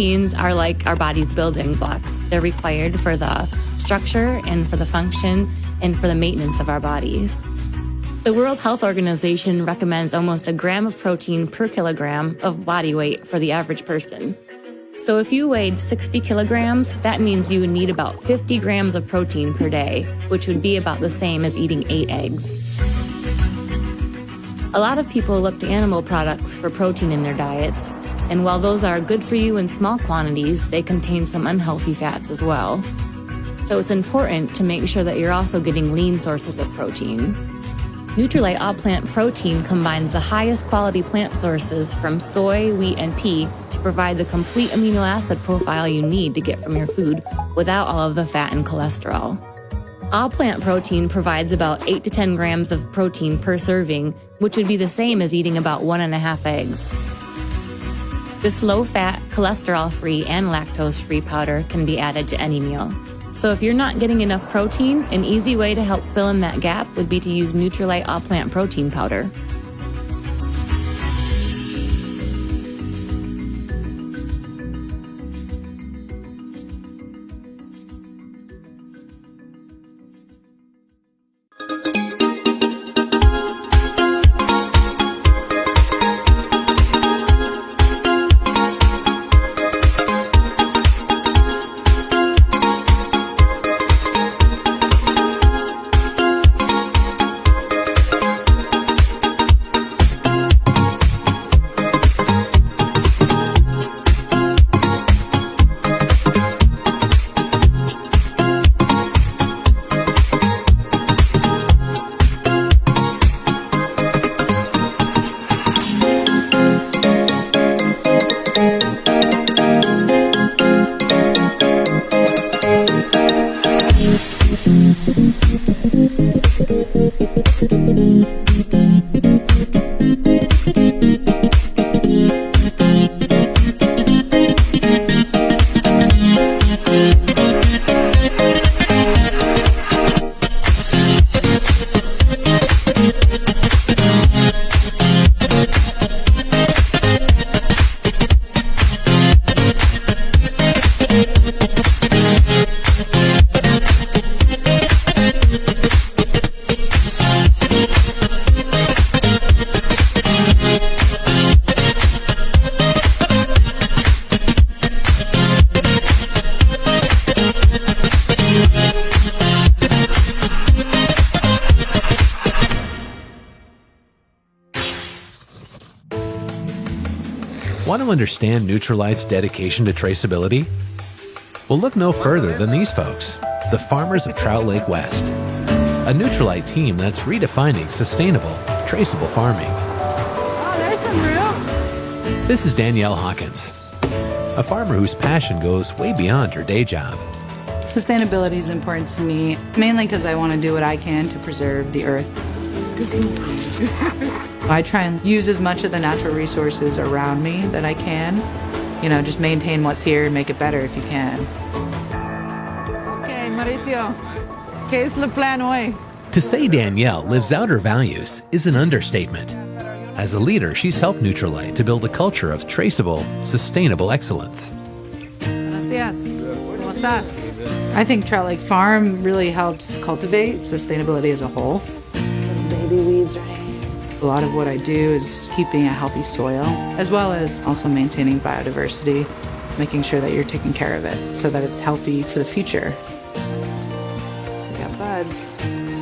proteins are like our body's building blocks. They're required for the structure and for the function and for the maintenance of our bodies. The World Health Organization recommends almost a gram of protein per kilogram of body weight for the average person. So if you weighed 60 kilograms, that means you would need about 50 grams of protein per day, which would be about the same as eating eight eggs. A lot of people look to animal products for protein in their diets, and while those are good for you in small quantities, they contain some unhealthy fats as well. So it's important to make sure that you're also getting lean sources of protein. Nutrilite All Plant Protein combines the highest quality plant sources from soy, wheat, and pea to provide the complete amino acid profile you need to get from your food without all of the fat and cholesterol. All plant protein provides about 8 to 10 grams of protein per serving, which would be the same as eating about one and a half eggs. This low fat, cholesterol free, and lactose free powder can be added to any meal. So if you're not getting enough protein, an easy way to help fill in that gap would be to use Nutrilite All Plant Protein Powder. Understand Nutrilite's dedication to traceability? Well, look no further than these folks, the farmers of Trout Lake West, a Nutrilite team that's redefining sustainable, traceable farming. Oh, there's some room. This is Danielle Hawkins, a farmer whose passion goes way beyond her day job. Sustainability is important to me, mainly because I want to do what I can to preserve the earth. I try and use as much of the natural resources around me that I can. You know, just maintain what's here and make it better if you can. Okay, Mauricio. ¿Qué es el plan hoy? To say Danielle lives out her values is an understatement. As a leader, she's helped Nutrilite to build a culture of traceable, sustainable excellence. Buenos días. ¿Cómo estás? I think Trout Lake Farm really helps cultivate sustainability as a whole. Baby weeds, right? A lot of what I do is keeping a healthy soil, as well as also maintaining biodiversity, making sure that you're taking care of it so that it's healthy for the future. We got buds.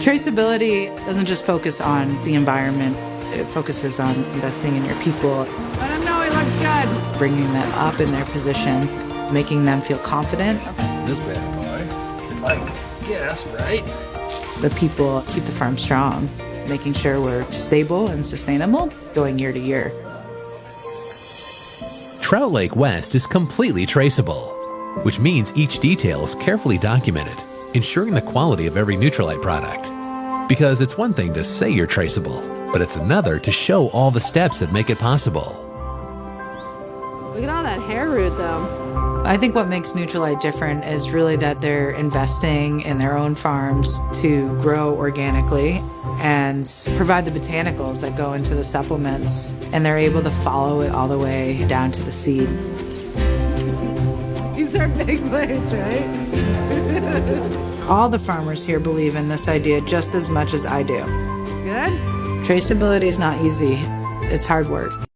Traceability doesn't just focus on the environment, it focuses on investing in your people, Let him know he looks good. bringing them up in their position, making them feel confident. This bad boy. If I guess right. The people keep the farm strong, making sure we're stable and sustainable going year to year. Trout Lake West is completely traceable, which means each detail is carefully documented, ensuring the quality of every Nutrilite product. Because it's one thing to say you're traceable, but it's another to show all the steps that make it possible. Look at all that hair root, though. I think what makes Nutrilite different is really that they're investing in their own farms to grow organically and provide the botanicals that go into the supplements, and they're able to follow it all the way down to the seed. These are big plates, right? All the farmers here believe in this idea just as much as I do. It's good. Traceability is not easy. It's hard work.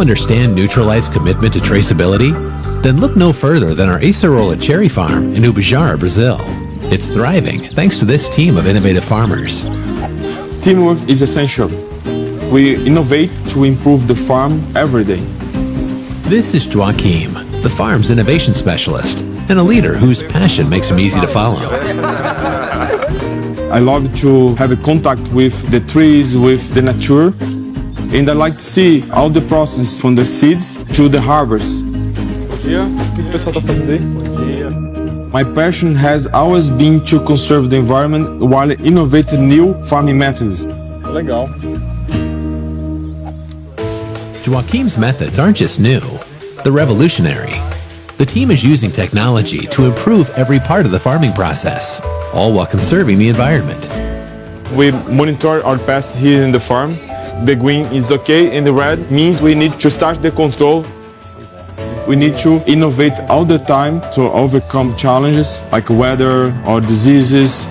Understand Neutralite's commitment to traceability? Then look no further than our Acerola cherry farm in Ubajara, Brazil. It's thriving thanks to this team of innovative farmers. Teamwork is essential. We innovate to improve the farm every day. This is Joaquim, the farm's innovation specialist, and a leader whose passion makes him easy to follow. I love to have a contact with the trees, with the nature, and I like to see all the process from the seeds to the harvest. My passion has always been to conserve the environment while innovating new farming methods. Legal. Joaquim's methods aren't just new, they're revolutionary. The team is using technology to improve every part of the farming process, all while conserving the environment. We monitor our pests here in the farm. The green is okay and the red means we need to start the control. We need to innovate all the time to overcome challenges like weather or diseases.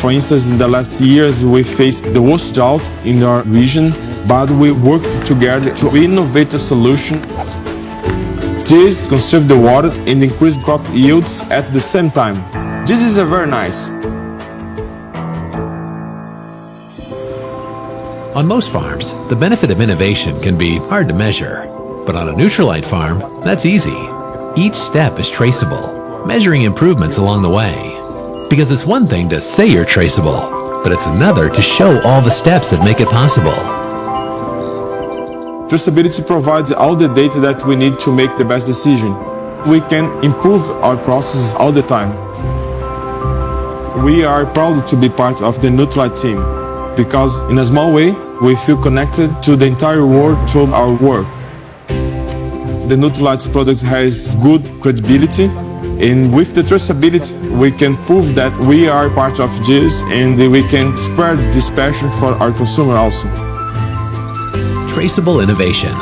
For instance, in the last years, we faced the worst drought in our region, but we worked together to innovate a solution. This conserve the water and increase crop yields at the same time. This is a very nice. On most farms, the benefit of innovation can be hard to measure. But on a Neutralite farm, that's easy. Each step is traceable, measuring improvements along the way. Because it's one thing to say you're traceable, but it's another to show all the steps that make it possible. Traceability provides all the data that we need to make the best decision. We can improve our processes all the time. We are proud to be part of the Nutrilite team because in a small way, we feel connected to the entire world through our work. The Nutrilite product has good credibility and with the traceability, we can prove that we are part of this and we can spread this passion for our consumer also. Traceable innovation,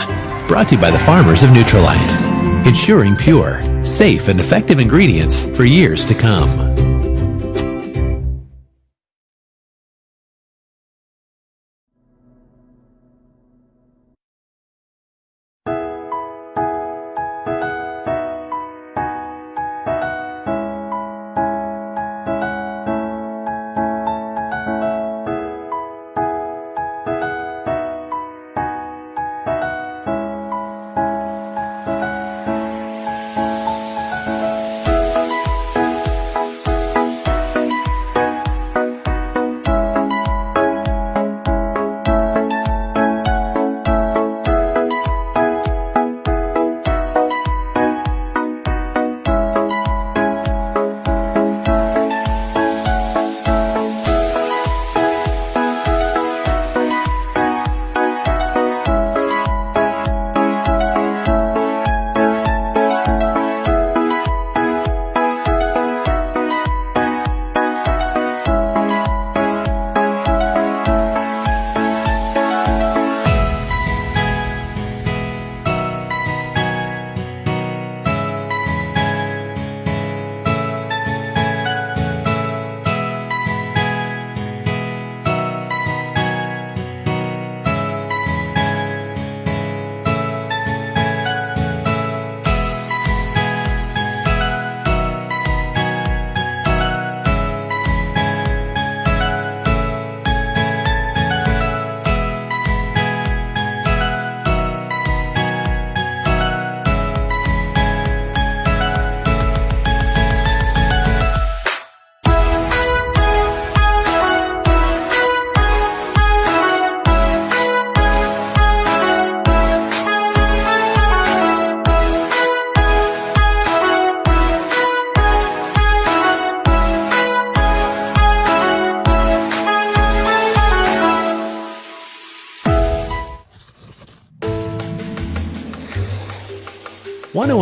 brought to you by the farmers of Neutralite, ensuring pure, safe, and effective ingredients for years to come.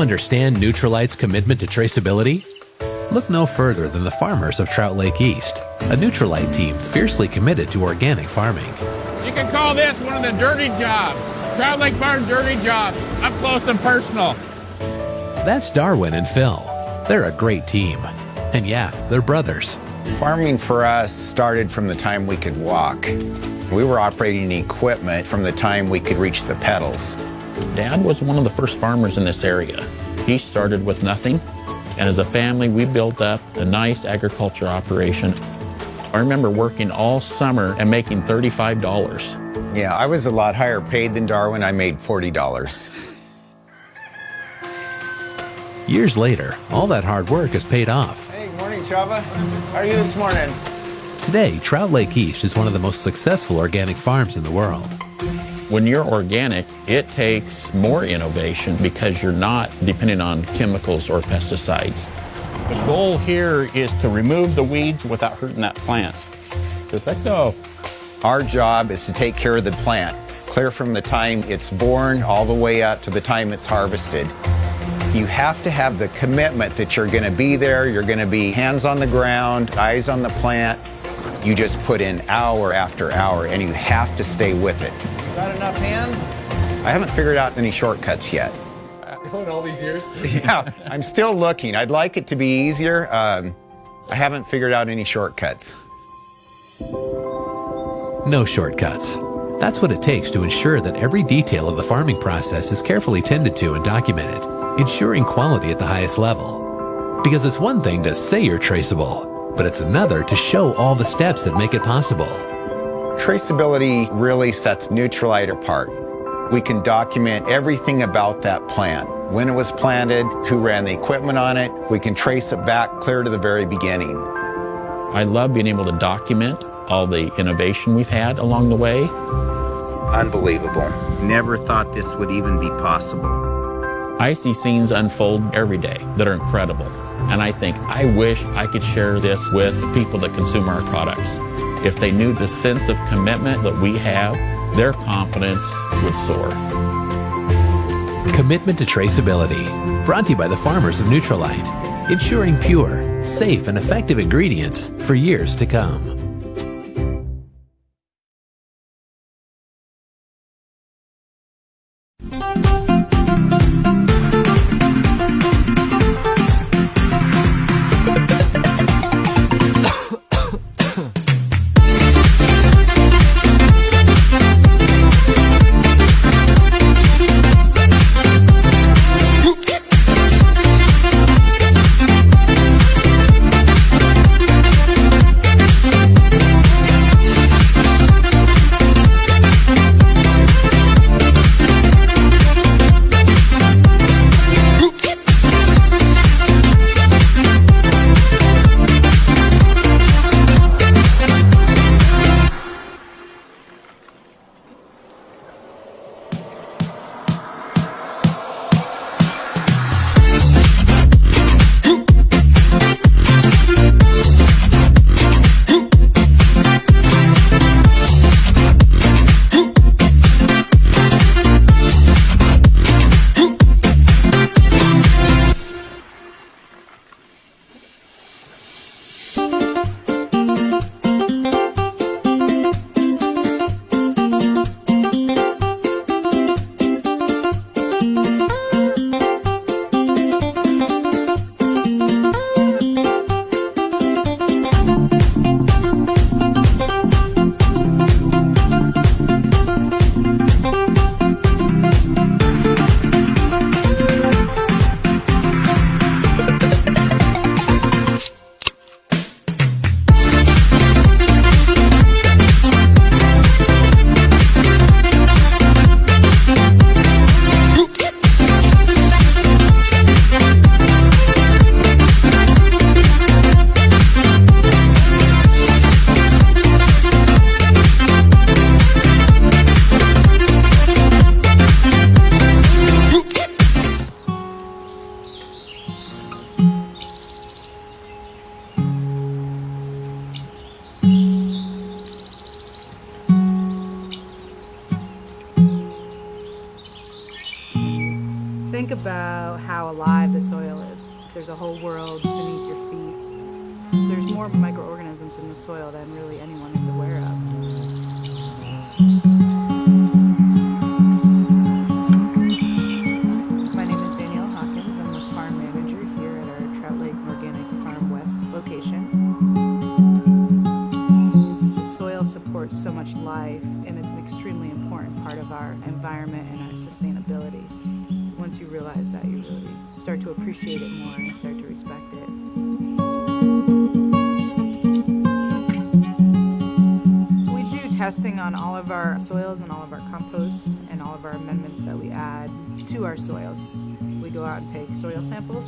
Understand Nutrilite's commitment to traceability? Look no further than the farmers of Trout Lake East, a Nutrilite team fiercely committed to organic farming. You can call this one of the dirty jobs. Trout Lake Farm dirty jobs, up close and personal. That's Darwin and Phil. They're a great team. And yeah, they're brothers. Farming for us started from the time we could walk. We were operating equipment from the time we could reach the pedals. Dad was one of the first farmers in this area. He started with nothing, and as a family, we built up a nice agriculture operation. I remember working all summer and making $35. Yeah, I was a lot higher paid than Darwin. I made $40. Years later, all that hard work has paid off. Hey, morning, Chava. How are you this morning? Today, Trout Lake East is one of the most successful organic farms in the world. When you're organic, it takes more innovation because you're not dependent on chemicals or pesticides. The goal here is to remove the weeds without hurting that plant. Perfecto. Our job is to take care of the plant, clear from the time it's born all the way up to the time it's harvested. You have to have the commitment that you're going to be there, you're going to be hands on the ground, eyes on the plant. You just put in hour after hour and you have to stay with it. Got enough hands? I haven't figured out any shortcuts yet. In all these years? yeah, I'm still looking. I'd like it to be easier. Um, I haven't figured out any shortcuts. No shortcuts. That's what it takes to ensure that every detail of the farming process is carefully tended to and documented, ensuring quality at the highest level. Because it's one thing to say you're traceable, but it's another to show all the steps that make it possible. Traceability really sets Nutrilite apart. We can document everything about that plant. When it was planted, who ran the equipment on it. We can trace it back clear to the very beginning. I love being able to document all the innovation we've had along the way. Unbelievable. Never thought this would even be possible. I see scenes unfold every day that are incredible. And I think, I wish I could share this with the people that consume our products. If they knew the sense of commitment that we have, their confidence would soar. Commitment to traceability. Brought to you by the farmers of Nutrilite. Ensuring pure, safe, and effective ingredients for years to come.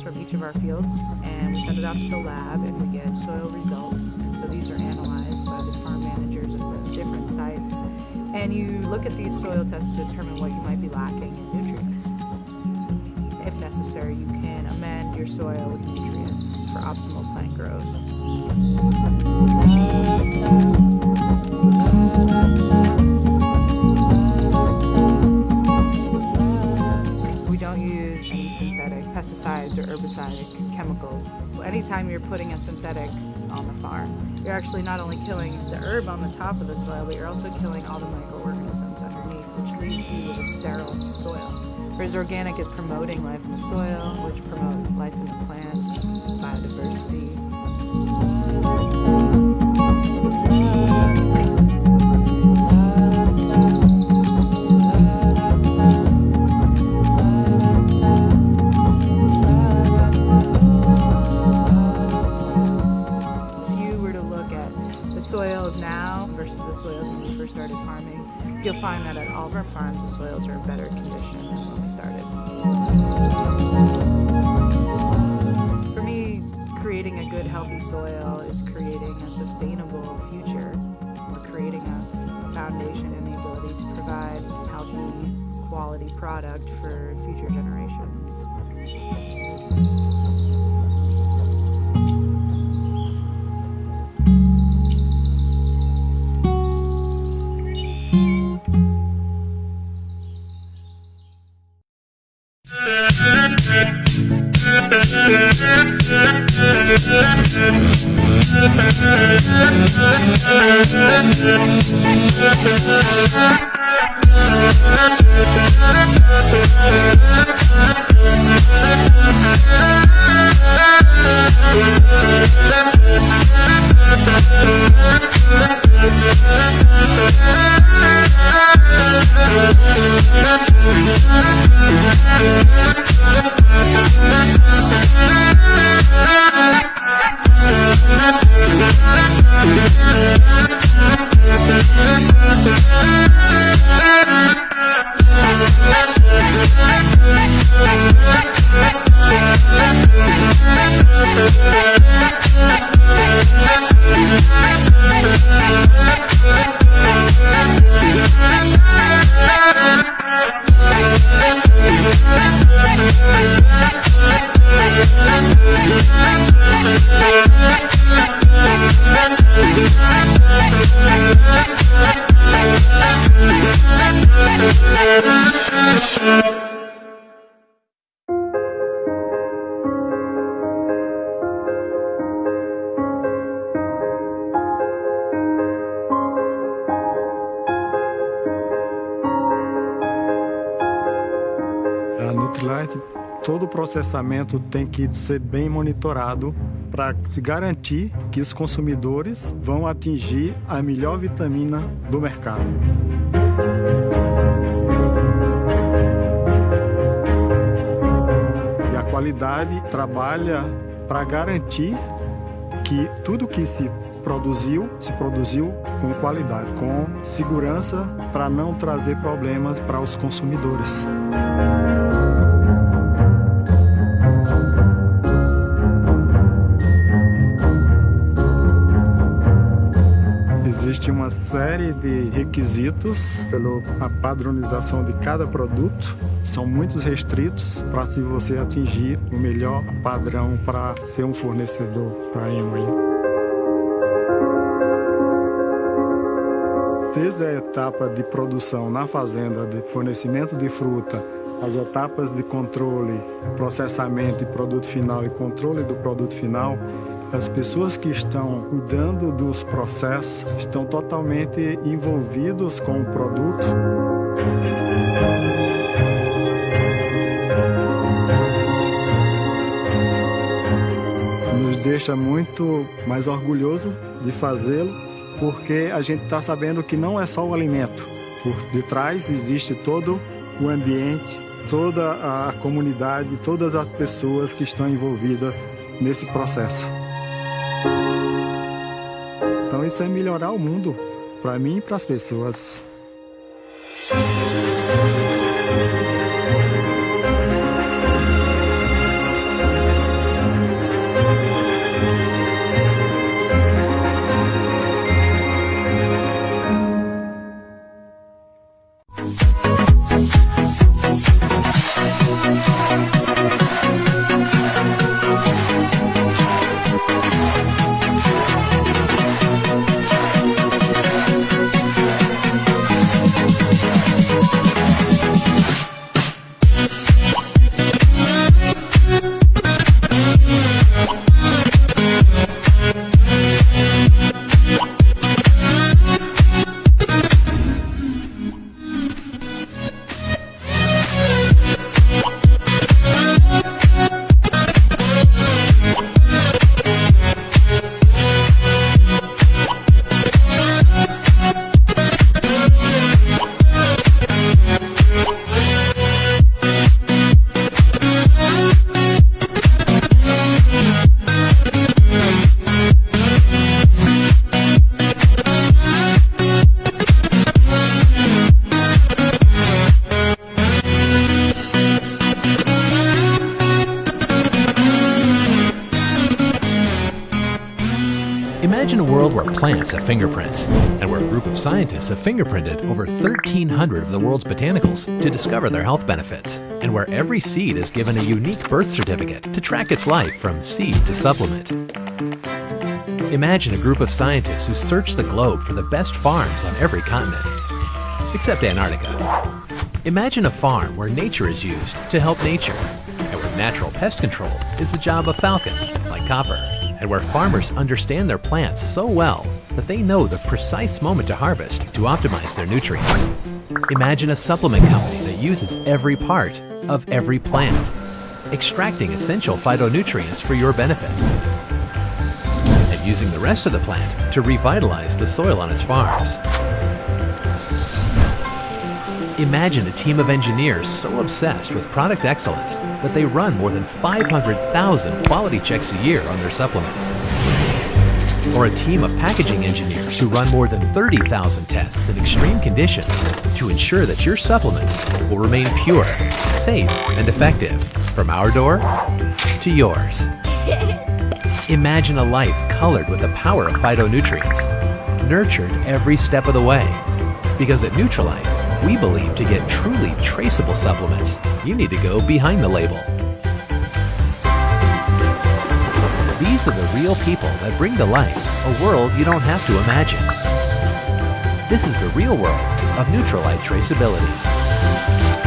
From each of our fields and we send it off to the lab and we get soil results. And so these are analyzed by the farm managers of the different sites. And you look at these soil tests to determine what you might be lacking in nutrients. If necessary, you can amend your soil with nutrients for optimal plant growth. Herbicides, chemicals. Anytime you're putting a synthetic on the farm, you're actually not only killing the herb on the top of the soil, but you're also killing all the microorganisms underneath, which leaves you with a sterile soil. Whereas organic is promoting life in the soil, which promotes life in the plants, biodiversity. Started farming, you'll find that at all of our farms, the soils are in better condition than when we started. For me, creating a good, healthy soil is creating a sustainable future. We're creating a foundation and the ability to provide healthy, quality product for future generations. A Nutrilite, todo o processamento tem que ser bem monitorado para se garantir que os consumidores vão atingir a melhor vitamina do mercado. E a qualidade trabalha para garantir que tudo que se produziu, se produziu com qualidade, com segurança para não trazer problemas para os consumidores. Uma série de requisitos pela padronização de cada produto. São muitos restritos para se você atingir o melhor padrão para ser um fornecedor para a Amway. Desde a etapa de produção na fazenda, de fornecimento de fruta as etapas de controle, processamento e produto final e controle do produto final, as pessoas que estão cuidando dos processos estão totalmente envolvidos com o produto. Nos deixa muito mais orgulhoso de fazê-lo, porque a gente está sabendo que não é só o alimento. Por detrás existe todo o ambiente, toda a comunidade, todas as pessoas que estão envolvidas nesse processo. Isso é melhorar o mundo para mim e para as pessoas. Plants have fingerprints, and where a group of scientists have fingerprinted over 1,300 of the world's botanicals to discover their health benefits, and where every seed is given a unique birth certificate to track its life from seed to supplement. Imagine a group of scientists who search the globe for the best farms on every continent, except Antarctica. Imagine a farm where nature is used to help nature, and where natural pest control is the job of falcons, like copper and where farmers understand their plants so well that they know the precise moment to harvest to optimize their nutrients. Imagine a supplement company that uses every part of every plant, extracting essential phytonutrients for your benefit, and using the rest of the plant to revitalize the soil on its farms. Imagine a team of engineers so obsessed with product excellence that they run more than 500,000 quality checks a year on their supplements. Or a team of packaging engineers who run more than 30,000 tests in extreme conditions to ensure that your supplements will remain pure, safe, and effective from our door to yours. Imagine a life colored with the power of phytonutrients, nurtured every step of the way. Because at Neutralite, we believe to get truly traceable supplements, you need to go behind the label. These are the real people that bring to life a world you don't have to imagine. This is the real world of Neutralite traceability.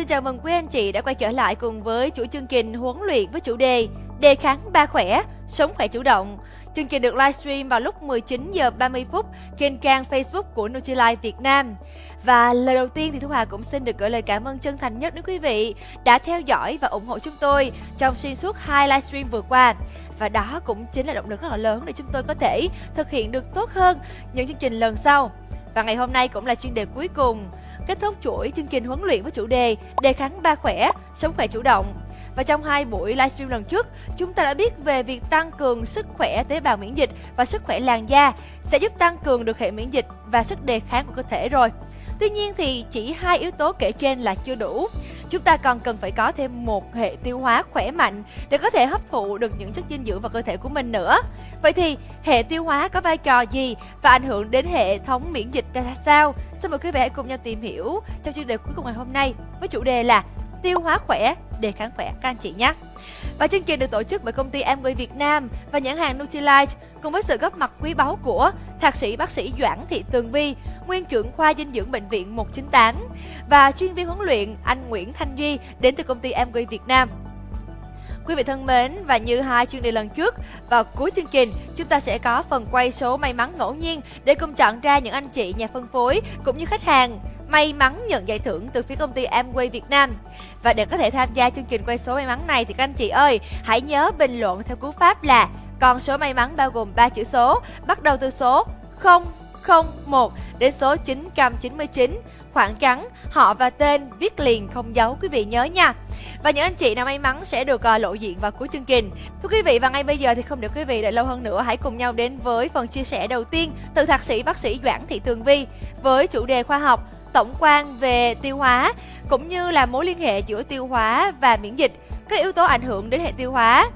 Xin chào mừng quý anh chị đã quay trở lại cùng với chuỗi chương trình huấn luyện với chủ đề Đề kháng ba khỏe, sống khỏe chủ động. Chương trình được livestream vào lúc 19 giờ 30 phút trên trang Facebook của Nutrilite Việt Nam. Và lời đầu tiên thì Thu Hà cũng xin được gửi lời cảm ơn chân thành nhất đến quý vị đã theo dõi và ủng hộ chúng tôi trong xuyên suốt hai livestream vừa qua. Và đó cũng chính là động lực rất là lớn để chúng tôi có thể thực hiện được tốt hơn những chương trình lần sau. Và ngày hôm nay cũng là chuyên đề cuối cùng kết thúc chuỗi chương trình huấn luyện với chủ đề đề kháng ba khỏe, sống khỏe chủ động. Và trong hai buổi livestream lần trước, chúng ta đã biết về việc tăng cường sức khỏe tế bào miễn dịch và sức khỏe làn da sẽ giúp tăng cường được hệ miễn dịch và sức đề kháng của cơ thể rồi. Tuy nhiên thì chỉ hai yếu tố kể trên là chưa đủ. Chúng ta còn cần phải có thêm một hệ tiêu hóa khỏe mạnh để có thể hấp thụ được những chất dinh dưỡng vào cơ thể của mình nữa. Vậy thì hệ tiêu hóa có vai trò gì và ảnh hưởng đến hệ thống miễn dịch ra sao? Xin mời quý vị hãy cùng nhau tìm hiểu trong chuyên đề cuối cùng ngày hôm nay với chủ đề là tiêu hóa khỏe, để kháng khỏe các anh chị nhé. Và chương trình được tổ chức bởi công ty Amway Việt Nam và nhãn hàng Nutrilite cùng với sự góp mặt quý báu của thạc sĩ bác sĩ Doãn Thị Tường Vi, nguyên trưởng khoa dinh dưỡng bệnh viện 198 và chuyên viên huấn luyện anh Nguyễn Thanh Duy đến từ công ty Amway Việt Nam. Quý vị thân mến, và như hai chuyên đề lần trước, vào cuối chương trình, chúng ta sẽ có phần quay số may mắn ngẫu nhiên để cùng chọn ra những anh chị nhà phân phối cũng như khách hàng may mắn nhận giải thưởng từ phía công ty Amway Việt Nam. Và để có thể tham gia chương trình quay số may mắn này thì các anh chị ơi, hãy nhớ bình luận theo cú pháp là con số may mắn bao gồm 3 chữ số, bắt đầu từ số 001 đến số 999, khoảng trắng, họ và tên viết liền không giấu quý vị nhớ nha. Và những anh chị nào may mắn sẽ được uh, lộ diện vào cuối chương trình. Thưa quý vị và ngay bây giờ thì không để quý vị đợi lâu hơn nữa, hãy cùng nhau đến với phần chia sẻ đầu tiên từ thạc sĩ bác sĩ Doãn Thị Tường Vi với chủ đề khoa học tổng quan về tiêu hóa cũng như là mối liên hệ giữa tiêu hóa và miễn dịch, các yếu tố ảnh hưởng đến hệ tiêu hóa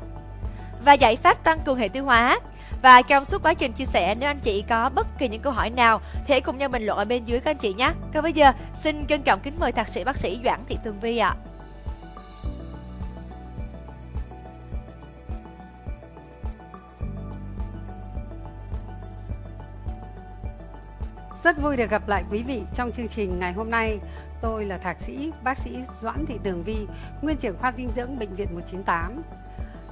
và giải pháp tăng cường hệ tiêu hóa. Và trong suốt quá trình chia sẻ, nếu anh chị có bất kỳ những câu hỏi nào thì hãy cùng nhau bình luận ở bên dưới các anh chị nhé. Còn bây giờ, xin trân trọng kính mời thạc sĩ bác sĩ Doãn Thị Tường Vi ạ. À. Rất vui được gặp lại quý vị trong chương trình ngày hôm nay. Tôi là thạc sĩ bác sĩ Doãn Thị Tường Vi, nguyên trưởng khoa dinh dưỡng bệnh viện 198.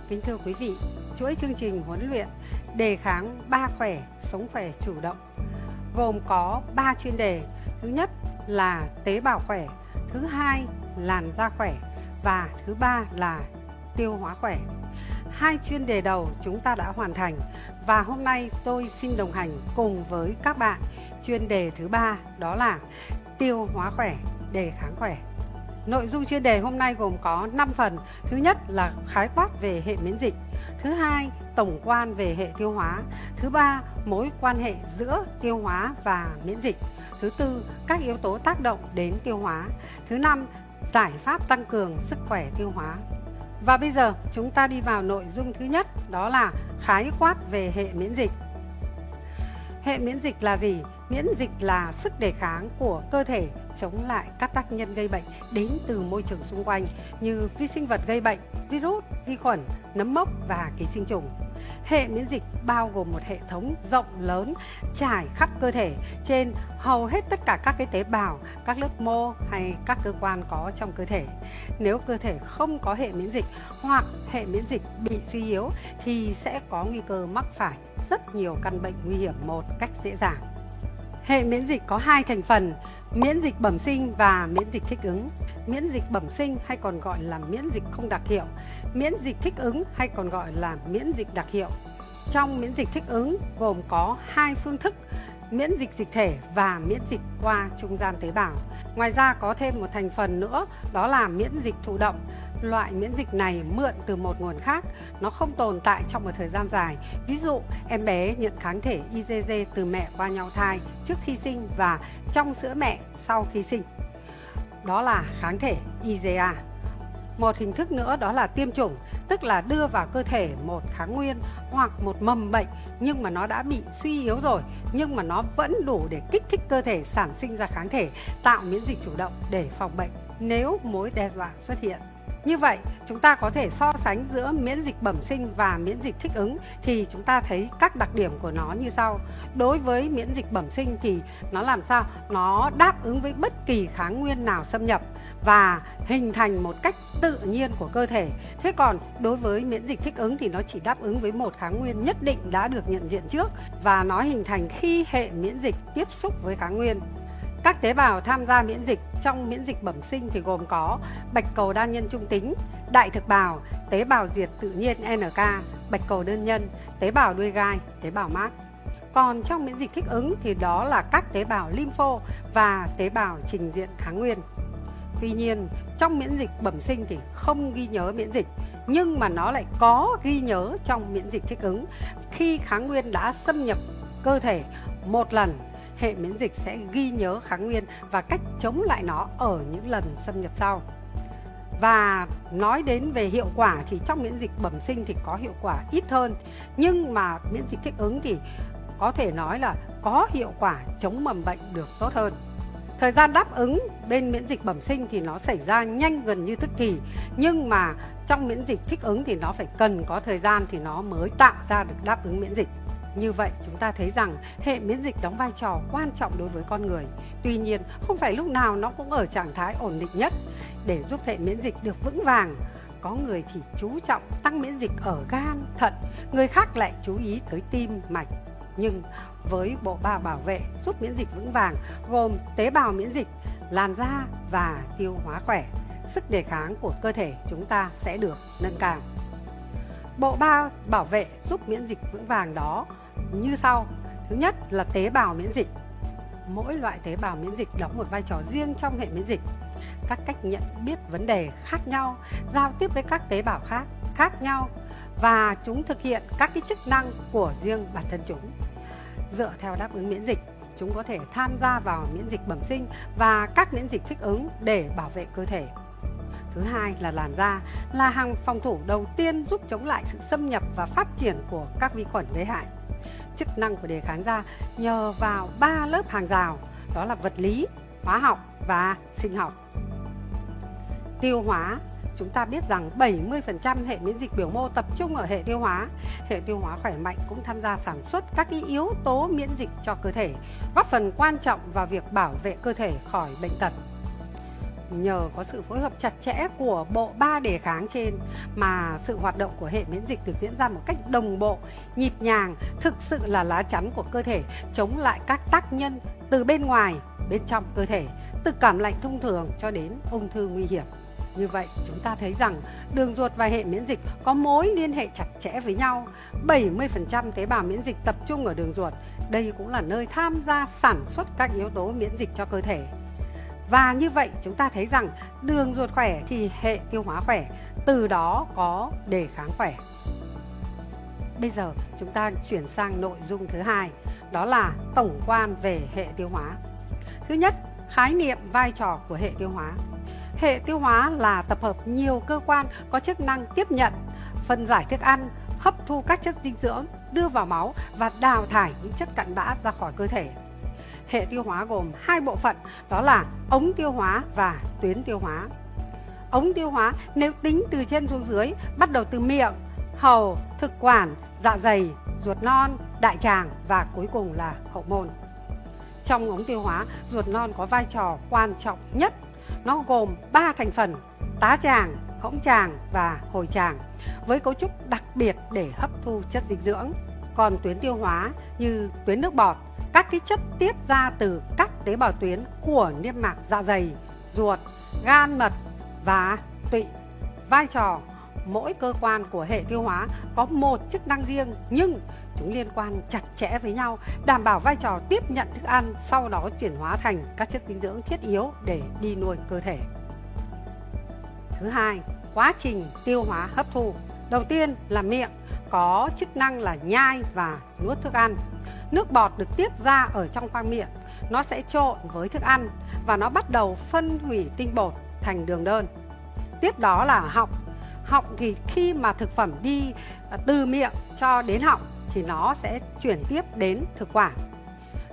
Kính thưa quý vị, chuỗi chương trình huấn luyện đề kháng ba khỏe, sống khỏe chủ động gồm có 3 chuyên đề. Thứ nhất là tế bào khỏe, thứ hai làn da khỏe và thứ ba là tiêu hóa khỏe. Hai chuyên đề đầu chúng ta đã hoàn thành và hôm nay tôi xin đồng hành cùng với các bạn chuyên đề thứ ba đó là tiêu hóa khỏe, đề kháng khỏe. Nội dung chuyên đề hôm nay gồm có 5 phần. Thứ nhất là khái quát về hệ miễn dịch. Thứ hai, tổng quan về hệ tiêu hóa. Thứ ba, mối quan hệ giữa tiêu hóa và miễn dịch. Thứ tư, các yếu tố tác động đến tiêu hóa. Thứ năm, giải pháp tăng cường sức khỏe tiêu hóa. Và bây giờ chúng ta đi vào nội dung thứ nhất, đó là khái quát về hệ miễn dịch. Hệ miễn dịch là gì? Miễn dịch là sức đề kháng của cơ thể chống lại các tác nhân gây bệnh đến từ môi trường xung quanh như vi sinh vật gây bệnh, virus, vi khuẩn, nấm mốc và ký sinh trùng. Hệ miễn dịch bao gồm một hệ thống rộng lớn trải khắp cơ thể trên hầu hết tất cả các cái tế bào, các lớp mô hay các cơ quan có trong cơ thể. Nếu cơ thể không có hệ miễn dịch hoặc hệ miễn dịch bị suy yếu thì sẽ có nguy cơ mắc phải rất nhiều căn bệnh nguy hiểm một cách dễ dàng. Hệ miễn dịch có hai thành phần, miễn dịch bẩm sinh và miễn dịch thích ứng. Miễn dịch bẩm sinh hay còn gọi là miễn dịch không đặc hiệu, miễn dịch thích ứng hay còn gọi là miễn dịch đặc hiệu. Trong miễn dịch thích ứng gồm có hai phương thức, miễn dịch dịch thể và miễn dịch qua trung gian tế bào. Ngoài ra có thêm một thành phần nữa đó là miễn dịch thụ động loại miễn dịch này mượn từ một nguồn khác, nó không tồn tại trong một thời gian dài. Ví dụ, em bé nhận kháng thể IgG từ mẹ qua nhau thai trước khi sinh và trong sữa mẹ sau khi sinh. Đó là kháng thể IgA. Một hình thức nữa đó là tiêm chủng, tức là đưa vào cơ thể một kháng nguyên hoặc một mầm bệnh nhưng mà nó đã bị suy yếu rồi nhưng mà nó vẫn đủ để kích thích cơ thể sản sinh ra kháng thể tạo miễn dịch chủ động để phòng bệnh nếu mối đe dọa xuất hiện. Như vậy, chúng ta có thể so sánh giữa miễn dịch bẩm sinh và miễn dịch thích ứng thì chúng ta thấy các đặc điểm của nó như sau. Đối với miễn dịch bẩm sinh thì nó làm sao? Nó đáp ứng với bất kỳ kháng nguyên nào xâm nhập và hình thành một cách tự nhiên của cơ thể. Thế còn đối với miễn dịch thích ứng thì nó chỉ đáp ứng với một kháng nguyên nhất định đã được nhận diện trước và nó hình thành khi hệ miễn dịch tiếp xúc với kháng nguyên. Các tế bào tham gia miễn dịch trong miễn dịch bẩm sinh thì gồm có bạch cầu đa nhân trung tính, đại thực bào, tế bào diệt tự nhiên NK, bạch cầu đơn nhân, tế bào đuôi gai, tế bào mát. Còn trong miễn dịch thích ứng thì đó là các tế bào lympho và tế bào trình diện kháng nguyên. Tuy nhiên, trong miễn dịch bẩm sinh thì không ghi nhớ miễn dịch, nhưng mà nó lại có ghi nhớ trong miễn dịch thích ứng. Khi kháng nguyên đã xâm nhập cơ thể một lần hệ miễn dịch sẽ ghi nhớ kháng nguyên và cách chống lại nó ở những lần xâm nhập sau. Và nói đến về hiệu quả thì trong miễn dịch bẩm sinh thì có hiệu quả ít hơn, Nhưng mà miễn dịch thích ứng thì có thể nói là có hiệu quả chống mầm bệnh được tốt hơn Thời gian đáp ứng bên miễn dịch bẩm sinh thì nó xảy ra nhanh gần như tức thì, Nhưng mà trong miễn dịch thích ứng thì nó phải cần có thời gian thì nó mới tạo ra được đáp ứng miễn dịch như vậy chúng ta thấy rằng hệ miễn dịch đóng vai trò quan trọng đối với con người. Tuy nhiên không phải lúc nào nó cũng ở trạng thái ổn định nhất. Để giúp hệ miễn dịch được vững vàng, có người thì chú trọng tăng miễn dịch ở gan, thận, người khác lại chú ý tới tim, mạch. Nhưng với bộ ba bảo vệ giúp miễn dịch vững vàng gồm tế bào miễn dịch, làn da và tiêu hóa khỏe, sức đề kháng của cơ thể chúng ta sẽ được nâng cao. Bộ ba bảo vệ giúp miễn dịch vững vàng đó như sau. Thứ nhất là tế bào miễn dịch. Mỗi loại tế bào miễn dịch đóng một vai trò riêng trong hệ miễn dịch. Các cách nhận biết vấn đề khác nhau, giao tiếp với các tế bào khác khác nhau và chúng thực hiện các cái chức năng của riêng bản thân chúng. Dựa theo đáp ứng miễn dịch, chúng có thể tham gia vào miễn dịch bẩm sinh và các miễn dịch thích ứng để bảo vệ cơ thể. Thứ hai là làn da, là hàng phòng thủ đầu tiên giúp chống lại sự xâm nhập và phát triển của các vi khuẩn gây hại chức năng của đề kháng da nhờ vào ba lớp hàng rào đó là vật lý, hóa học và sinh học. Tiêu hóa Chúng ta biết rằng 70% hệ miễn dịch biểu mô tập trung ở hệ tiêu hóa. Hệ tiêu hóa khỏe mạnh cũng tham gia sản xuất các yếu tố miễn dịch cho cơ thể, góp phần quan trọng vào việc bảo vệ cơ thể khỏi bệnh tật nhờ có sự phối hợp chặt chẽ của bộ ba đề kháng trên mà sự hoạt động của hệ miễn dịch được diễn ra một cách đồng bộ, nhịp nhàng, thực sự là lá chắn của cơ thể chống lại các tác nhân từ bên ngoài, bên trong cơ thể, từ cảm lạnh thông thường cho đến ung thư nguy hiểm. Như vậy, chúng ta thấy rằng đường ruột và hệ miễn dịch có mối liên hệ chặt chẽ với nhau. 70% tế bào miễn dịch tập trung ở đường ruột. Đây cũng là nơi tham gia sản xuất các yếu tố miễn dịch cho cơ thể. Và như vậy chúng ta thấy rằng đường ruột khỏe thì hệ tiêu hóa khỏe, từ đó có đề kháng khỏe. Bây giờ chúng ta chuyển sang nội dung thứ hai, đó là tổng quan về hệ tiêu hóa. Thứ nhất, khái niệm vai trò của hệ tiêu hóa. Hệ tiêu hóa là tập hợp nhiều cơ quan có chức năng tiếp nhận, phân giải thức ăn, hấp thu các chất dinh dưỡng, đưa vào máu và đào thải những chất cặn bã ra khỏi cơ thể hệ tiêu hóa gồm hai bộ phận đó là ống tiêu hóa và tuyến tiêu hóa. Ống tiêu hóa nếu tính từ trên xuống dưới bắt đầu từ miệng, hầu, thực quản, dạ dày, ruột non, đại tràng và cuối cùng là hậu môn. Trong ống tiêu hóa, ruột non có vai trò quan trọng nhất. Nó gồm 3 thành phần: tá tràng, hõng tràng và hồi tràng với cấu trúc đặc biệt để hấp thu chất dinh dưỡng. Còn tuyến tiêu hóa như tuyến nước bọt, các cái chất tiết ra từ các tế bào tuyến của niêm mạc dạ dày, ruột, gan mật và tụy. Vai trò mỗi cơ quan của hệ tiêu hóa có một chức năng riêng nhưng chúng liên quan chặt chẽ với nhau, đảm bảo vai trò tiếp nhận thức ăn, sau đó chuyển hóa thành các chất dinh dưỡng thiết yếu để đi nuôi cơ thể. Thứ hai, quá trình tiêu hóa hấp thu. Đầu tiên là miệng có chức năng là nhai và nuốt thức ăn. Nước bọt được tiết ra ở trong khoang miệng, nó sẽ trộn với thức ăn và nó bắt đầu phân hủy tinh bột thành đường đơn. Tiếp đó là họng. Họng thì khi mà thực phẩm đi à, từ miệng cho đến họng thì nó sẽ chuyển tiếp đến thực quản.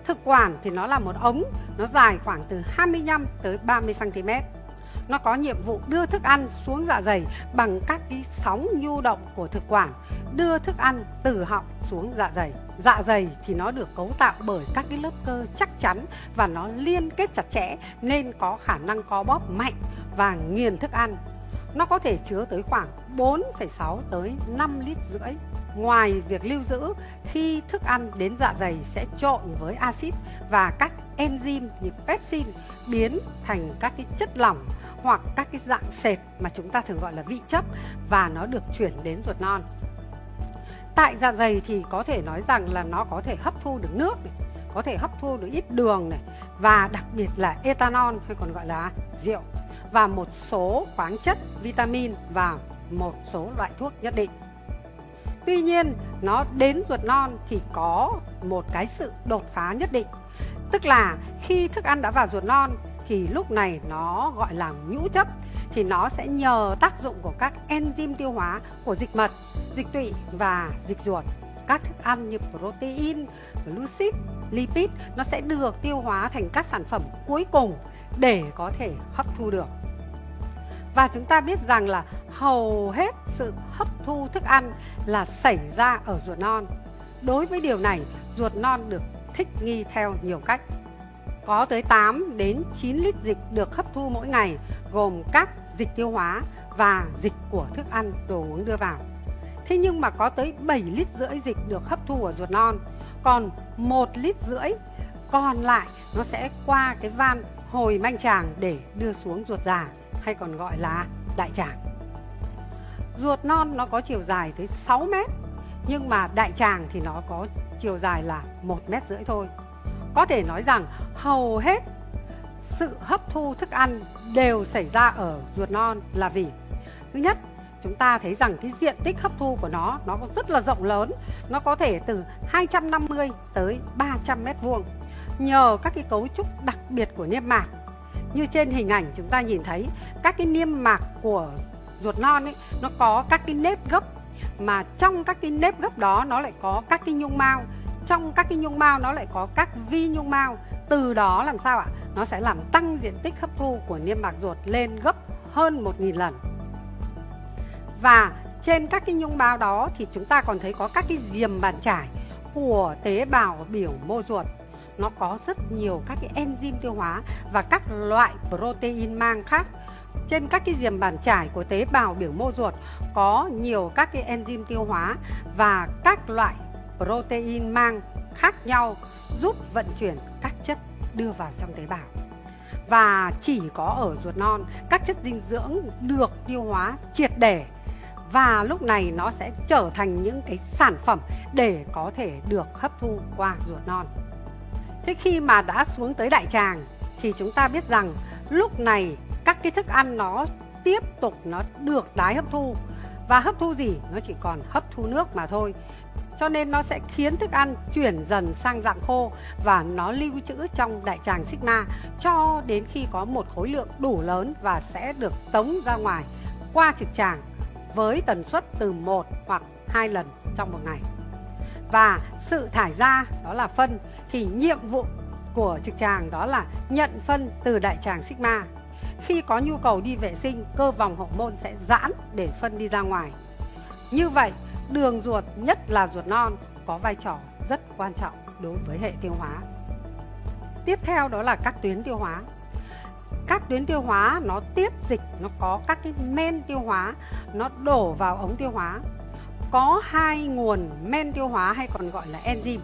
Thực quản thì nó là một ống, nó dài khoảng từ 25 tới 30 cm. nó có nhiệm vụ đưa thức ăn xuống dạ dày bằng các cái sóng nhu động của thực quản, đưa thức ăn từ họng xuống dạ dày. Dạ dày thì nó được cấu tạo bởi các cái lớp cơ chắc chắn và nó liên kết chặt chẽ nên có khả năng co bóp mạnh và nghiền thức ăn. Nó có thể chứa tới khoảng 4,6 tới 5 lít rưỡi. Ngoài việc lưu giữ, khi thức ăn đến dạ dày sẽ trộn với axit và các enzyme như pepsin biến thành các cái chất lỏng hoặc các cái dạng sệt mà chúng ta thường gọi là vị chất và nó được chuyển đến ruột non. Tại dạ dày thì có thể nói rằng là nó có thể hấp thu được nước này, có thể hấp thu được ít đường này và đặc biệt là ethanol hay còn gọi là rượu và một số khoáng chất, vitamin và một số loại thuốc nhất định. Tuy nhiên, nó đến ruột non thì có một cái sự đột phá nhất định. Tức là khi thức ăn đã vào ruột non thì lúc này nó gọi là nhũ chấp thì nó sẽ nhờ tác dụng của các enzyme tiêu hóa của dịch mật, dịch tụy và dịch ruột. Các thức ăn như protein, glucid, lipid nó sẽ được tiêu hóa thành các sản phẩm cuối cùng để có thể hấp thu được. Và chúng ta biết rằng là hầu hết sự hấp thu thức ăn là xảy ra ở ruột non. Đối với điều này, ruột non được thích nghi theo nhiều cách. Có tới 8 đến 9 lít dịch được hấp thu mỗi ngày, gồm các dịch tiêu hóa và dịch của thức ăn, đồ uống đưa vào. Thế nhưng mà có tới 7 lít rưỡi dịch được hấp thu ở ruột non, còn 1 lít rưỡi còn lại nó sẽ qua cái van hồi manh tràng để đưa xuống ruột già hay còn gọi là đại tràng. Ruột non nó có chiều dài tới 6 mét nhưng mà đại tràng thì nó có chiều dài là 1 mét rưỡi thôi. Có thể nói rằng hầu hết sự hấp thu thức ăn đều xảy ra ở ruột non là vì, thứ nhất, chúng ta thấy rằng cái diện tích hấp thu của nó nó rất là rộng lớn, nó có thể từ 250 tới 300 mét vuông. Nhờ các cái cấu trúc đặc biệt của niêm mạc, như trên hình ảnh chúng ta nhìn thấy, các cái niêm mạc của ruột non ấy, nó có các cái nếp gấp, mà trong các cái nếp gấp đó nó lại có các cái nhung mao trong các cái nhung mao nó lại có các vi nhung mao. Từ đó làm sao ạ? Nó sẽ làm tăng diện tích hấp thu của niêm mạc ruột lên gấp hơn 1.000 lần. Và trên các cái nhung mao đó thì chúng ta còn thấy có các cái diềm bàn trải của tế bào biểu mô ruột. Nó có rất nhiều các cái enzyme tiêu hóa và các loại protein mang khác. Trên các cái diềm bàn trải của tế bào biểu mô ruột có nhiều các cái enzyme tiêu hóa và các loại protein mang khác nhau giúp vận chuyển các chất đưa vào trong tế bào. Và chỉ có ở ruột non, các chất dinh dưỡng được tiêu hóa triệt để và lúc này nó sẽ trở thành những cái sản phẩm để có thể được hấp thu qua ruột non. Thế khi mà đã xuống tới đại tràng thì chúng ta biết rằng lúc này các cái thức ăn nó tiếp tục nó được tái hấp thu và hấp thu gì nó chỉ còn hấp thu nước mà thôi cho nên nó sẽ khiến thức ăn chuyển dần sang dạng khô và nó lưu trữ trong đại tràng sigma cho đến khi có một khối lượng đủ lớn và sẽ được tống ra ngoài qua trực tràng với tần suất từ 1 hoặc 2 lần trong một ngày. Và sự thải ra đó là phân thì nhiệm vụ của trực tràng đó là nhận phân từ đại tràng sigma. Khi có nhu cầu đi vệ sinh, cơ vòng hậu môn sẽ giãn để phân đi ra ngoài. Như vậy, đường ruột nhất là ruột non có vai trò rất quan trọng đối với hệ tiêu hóa. Tiếp theo đó là các tuyến tiêu hóa. Các tuyến tiêu hóa nó tiếp dịch, nó có các cái men tiêu hóa, nó đổ vào ống tiêu hóa. Có hai nguồn men tiêu hóa hay còn gọi là enzyme.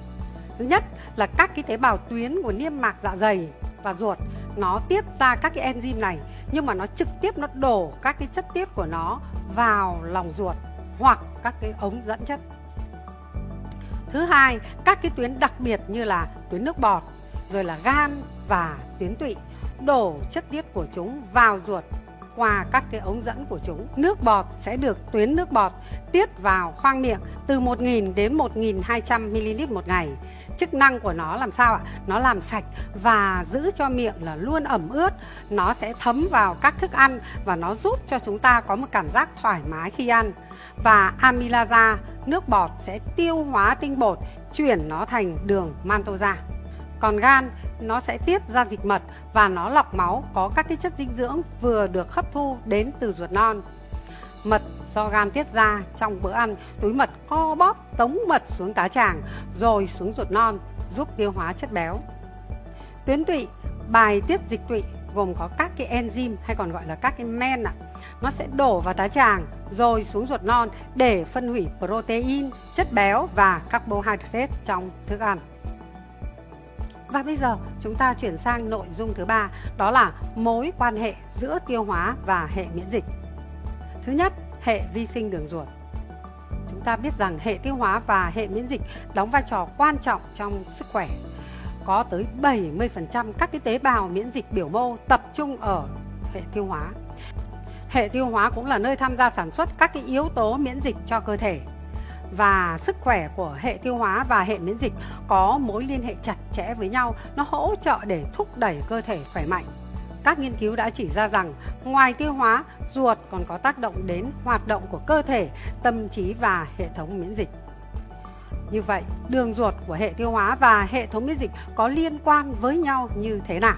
Thứ nhất là các cái tế bào tuyến của niêm mạc dạ dày và ruột nó tiết ra các cái enzyme này nhưng mà nó trực tiếp nó đổ các cái chất tiết của nó vào lòng ruột hoặc các cái ống dẫn chất. Thứ hai, các cái tuyến đặc biệt như là tuyến nước bọt, rồi là gan và tuyến tụy đổ chất tiết của chúng vào ruột qua các cái ống dẫn của chúng. Nước bọt sẽ được tuyến nước bọt tiết vào khoang miệng từ 1.000 đến 1.200 ml một ngày. Chức năng của nó làm sao ạ? Nó làm sạch và giữ cho miệng là luôn ẩm ướt. Nó sẽ thấm vào các thức ăn và nó giúp cho chúng ta có một cảm giác thoải mái khi ăn. Và amylaza nước bọt sẽ tiêu hóa tinh bột, chuyển nó thành đường maltose. Còn gan nó sẽ tiết ra dịch mật và nó lọc máu có các cái chất dinh dưỡng vừa được hấp thu đến từ ruột non. Mật do gan tiết ra trong bữa ăn, túi mật co bóp tống mật xuống tá tràng rồi xuống ruột non giúp tiêu hóa chất béo. Tuyến tụy bài tiết dịch tụy gồm có các cái enzyme hay còn gọi là các cái men ạ. Nó sẽ đổ vào tá tràng rồi xuống ruột non để phân hủy protein, chất béo và carbohydrate trong thức ăn. Và bây giờ chúng ta chuyển sang nội dung thứ ba, đó là mối quan hệ giữa tiêu hóa và hệ miễn dịch. Thứ nhất, hệ vi sinh đường ruột. Chúng ta biết rằng hệ tiêu hóa và hệ miễn dịch đóng vai trò quan trọng trong sức khỏe. Có tới 70% các cái tế bào miễn dịch biểu mô tập trung ở hệ tiêu hóa. Hệ tiêu hóa cũng là nơi tham gia sản xuất các cái yếu tố miễn dịch cho cơ thể và sức khỏe của hệ tiêu hóa và hệ miễn dịch có mối liên hệ chặt chẽ với nhau, nó hỗ trợ để thúc đẩy cơ thể khỏe mạnh. Các nghiên cứu đã chỉ ra rằng ngoài tiêu hóa, ruột còn có tác động đến hoạt động của cơ thể, tâm trí và hệ thống miễn dịch. Như vậy, đường ruột của hệ tiêu hóa và hệ thống miễn dịch có liên quan với nhau như thế nào?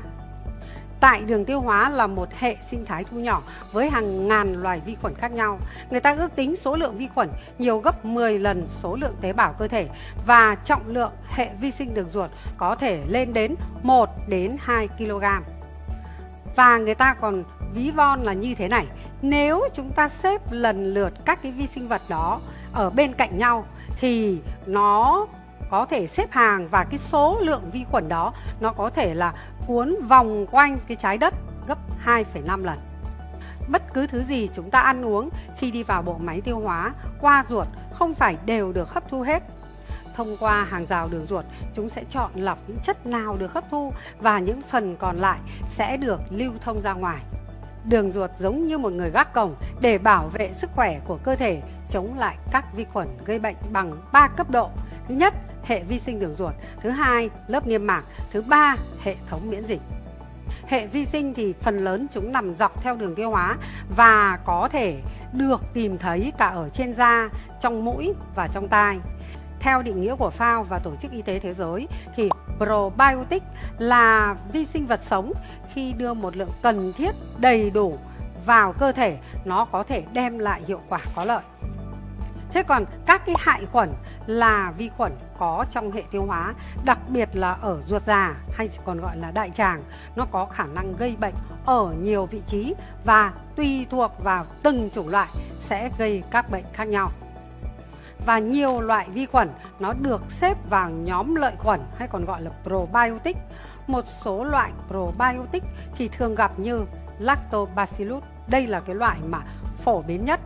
Tại đường tiêu hóa là một hệ sinh thái thu nhỏ với hàng ngàn loài vi khuẩn khác nhau. Người ta ước tính số lượng vi khuẩn nhiều gấp 10 lần số lượng tế bào cơ thể và trọng lượng hệ vi sinh đường ruột có thể lên đến 1 đến 2 kg. Và người ta còn ví von là như thế này, nếu chúng ta xếp lần lượt các cái vi sinh vật đó ở bên cạnh nhau thì nó có thể xếp hàng và cái số lượng vi khuẩn đó nó có thể là cuốn vòng quanh cái trái đất gấp 2,5 lần. Bất cứ thứ gì chúng ta ăn uống khi đi vào bộ máy tiêu hóa qua ruột không phải đều được hấp thu hết. Thông qua hàng rào đường ruột, chúng sẽ chọn lọc những chất nào được hấp thu và những phần còn lại sẽ được lưu thông ra ngoài. Đường ruột giống như một người gác cổng để bảo vệ sức khỏe của cơ thể chống lại các vi khuẩn gây bệnh bằng 3 cấp độ. Thứ nhất, hệ vi sinh đường ruột, thứ hai lớp niêm mạc, thứ ba hệ thống miễn dịch. Hệ vi sinh thì phần lớn chúng nằm dọc theo đường tiêu hóa và có thể được tìm thấy cả ở trên da, trong mũi và trong tai. Theo định nghĩa của FAO và Tổ chức Y tế Thế giới thì probiotic là vi sinh vật sống khi đưa một lượng cần thiết đầy đủ vào cơ thể nó có thể đem lại hiệu quả có lợi. Thế còn các cái hại khuẩn là vi khuẩn có trong hệ tiêu hóa, đặc biệt là ở ruột già hay còn gọi là đại tràng, nó có khả năng gây bệnh ở nhiều vị trí và tùy thuộc vào từng chủng loại sẽ gây các bệnh khác nhau. Và nhiều loại vi khuẩn nó được xếp vào nhóm lợi khuẩn hay còn gọi là probiotic. Một số loại probiotic thì thường gặp như Lactobacillus. Đây là cái loại mà phổ biến nhất